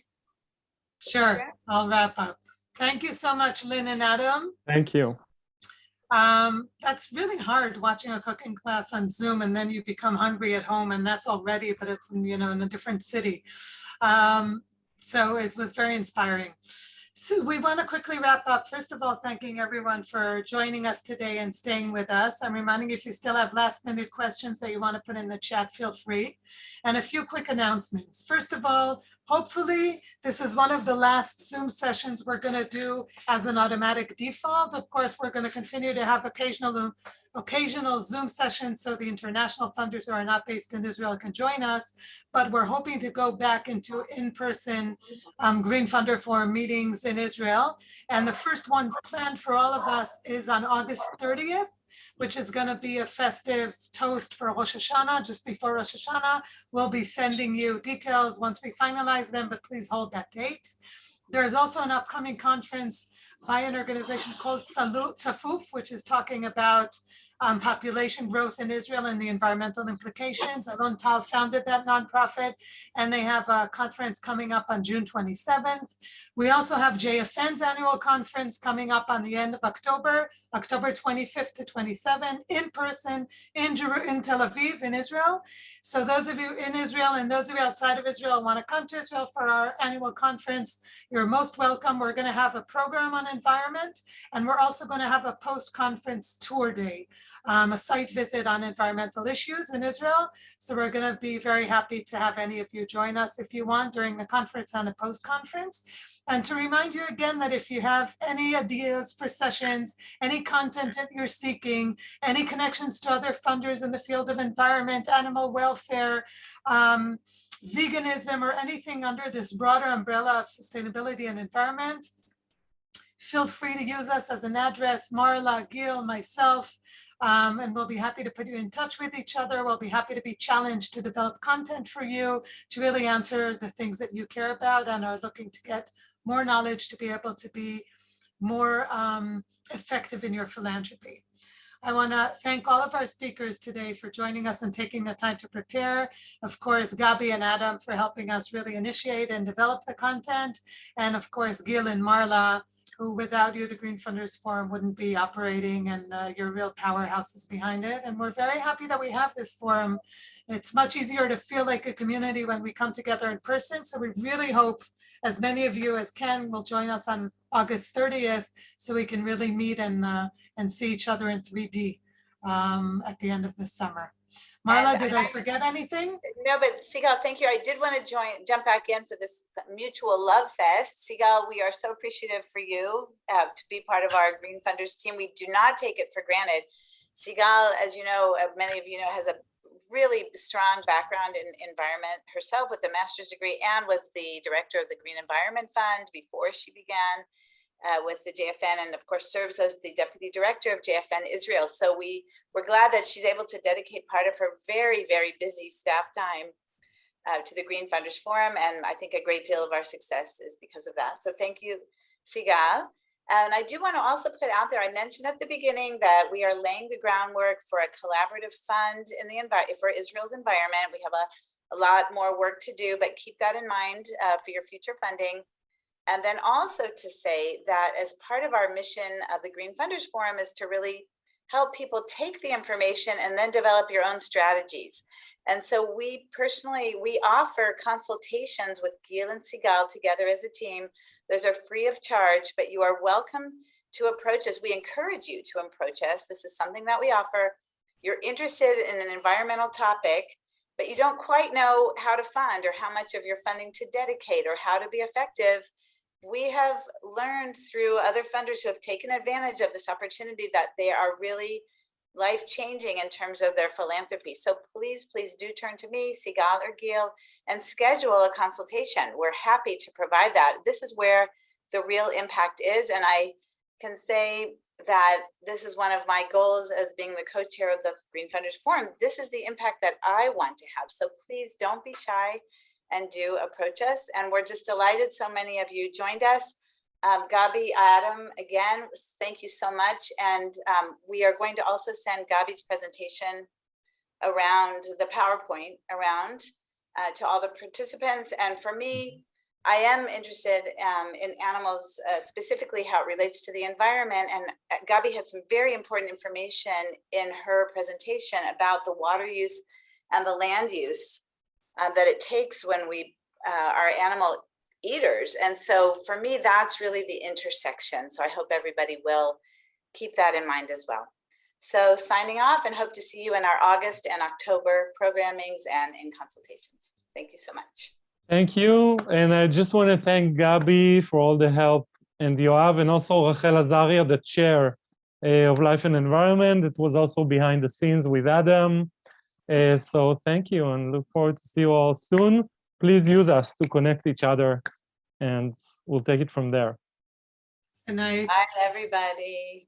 Sure, I'll wrap up. Thank you so much, Lynn and Adam. Thank you. Um, that's really hard watching a cooking class on Zoom and then you become hungry at home and that's already, but it's, in, you know, in a different city. Um, so it was very inspiring. So we want to quickly wrap up. First of all, thanking everyone for joining us today and staying with us. I'm reminding you, if you still have last minute questions that you want to put in the chat, feel free. And a few quick announcements. First of all, hopefully this is one of the last Zoom sessions we're going to do as an automatic default. Of course, we're going to continue to have occasional occasional Zoom sessions so the international funders who are not based in Israel can join us. But we're hoping to go back into in-person um, Green Funder Forum meetings in Israel. And the first one planned for all of us is on August 30th, which is going to be a festive toast for Rosh Hashanah, just before Rosh Hashanah. We'll be sending you details once we finalize them, but please hold that date. There is also an upcoming conference by an organization called Salut Safuf, which is talking about um, population growth in Israel and the environmental implications. Alon Tal founded that nonprofit, and they have a conference coming up on June 27th. We also have JFN's annual conference coming up on the end of October, October 25th to 27th, in person in, in Tel Aviv, in Israel. So those of you in Israel and those of you outside of Israel want to come to Israel for our annual conference, you're most welcome. We're going to have a program on environment, and we're also going to have a post-conference tour day, um, a site visit on environmental issues in Israel. So we're going to be very happy to have any of you join us if you want during the conference and the post-conference. And to remind you again that if you have any ideas for sessions, any content that you're seeking, any connections to other funders in the field of environment, animal welfare, um, veganism, or anything under this broader umbrella of sustainability and environment, feel free to use us as an address, Marla, Gil, myself, um, and we'll be happy to put you in touch with each other. We'll be happy to be challenged to develop content for you to really answer the things that you care about and are looking to get more knowledge to be able to be more um, effective in your philanthropy. I want to thank all of our speakers today for joining us and taking the time to prepare. Of course, Gabi and Adam for helping us really initiate and develop the content. And of course, Gil and Marla who without you, the Green Funders Forum wouldn't be operating and uh, you're real powerhouses behind it. And we're very happy that we have this forum. It's much easier to feel like a community when we come together in person. So we really hope as many of you as can will join us on August 30th so we can really meet and, uh, and see each other in 3D um, at the end of the summer. Marla, And did I- I forget anything? No, but Sigal, thank you. I did want to join, jump back in for this mutual love fest. Sigal, we are so appreciative for you uh, to be part of our Green Funders team. We do not take it for granted. Sigal, as you know, uh, many of you know, has a really strong background in environment herself with a master's degree and was the director of the Green Environment Fund before she began uh, with the JFN and of course serves as the deputy director of JFN Israel. So we we're glad that she's able to dedicate part of her very, very busy staff time uh, to the Green Funders Forum. And I think a great deal of our success is because of that. So thank you, Sigal. And I do want to also put out there, I mentioned at the beginning that we are laying the groundwork for a collaborative fund in the for Israel's environment. We have a, a lot more work to do, but keep that in mind uh, for your future funding. And then also to say that as part of our mission of the Green Funders Forum is to really help people take the information and then develop your own strategies. And so we personally, we offer consultations with Gil and Sigal together as a team. Those are free of charge, but you are welcome to approach us. We encourage you to approach us. This is something that we offer. You're interested in an environmental topic, but you don't quite know how to fund or how much of your funding to dedicate or how to be effective we have learned through other funders who have taken advantage of this opportunity that they are really life changing in terms of their philanthropy. So please, please do turn to me, Sigal or Gil, and schedule a consultation. We're happy to provide that. This is where the real impact is. And I can say that this is one of my goals as being the co-chair of the Green Funders Forum. This is the impact that I want to have. So please don't be shy and do approach us. And we're just delighted so many of you joined us. Um, Gabi, Adam, again, thank you so much. And um, we are going to also send Gabi's presentation around the PowerPoint around uh, to all the participants. And for me, I am interested um, in animals, uh, specifically how it relates to the environment. And uh, Gabi had some very important information in her presentation about the water use and the land use uh, that it takes when we uh, are animal eaters. And so for me, that's really the intersection. So I hope everybody will keep that in mind as well. So signing off and hope to see you in our August and October programmings and in consultations. Thank you so much. Thank you. And I just want to thank Gabi for all the help and Yoav and also Rachel Azaria, the chair uh, of Life and Environment. It was also behind the scenes with Adam. Uh, so thank you and look forward to see you all soon. Please use us to connect each other and we'll take it from there. Good night. Bye, everybody.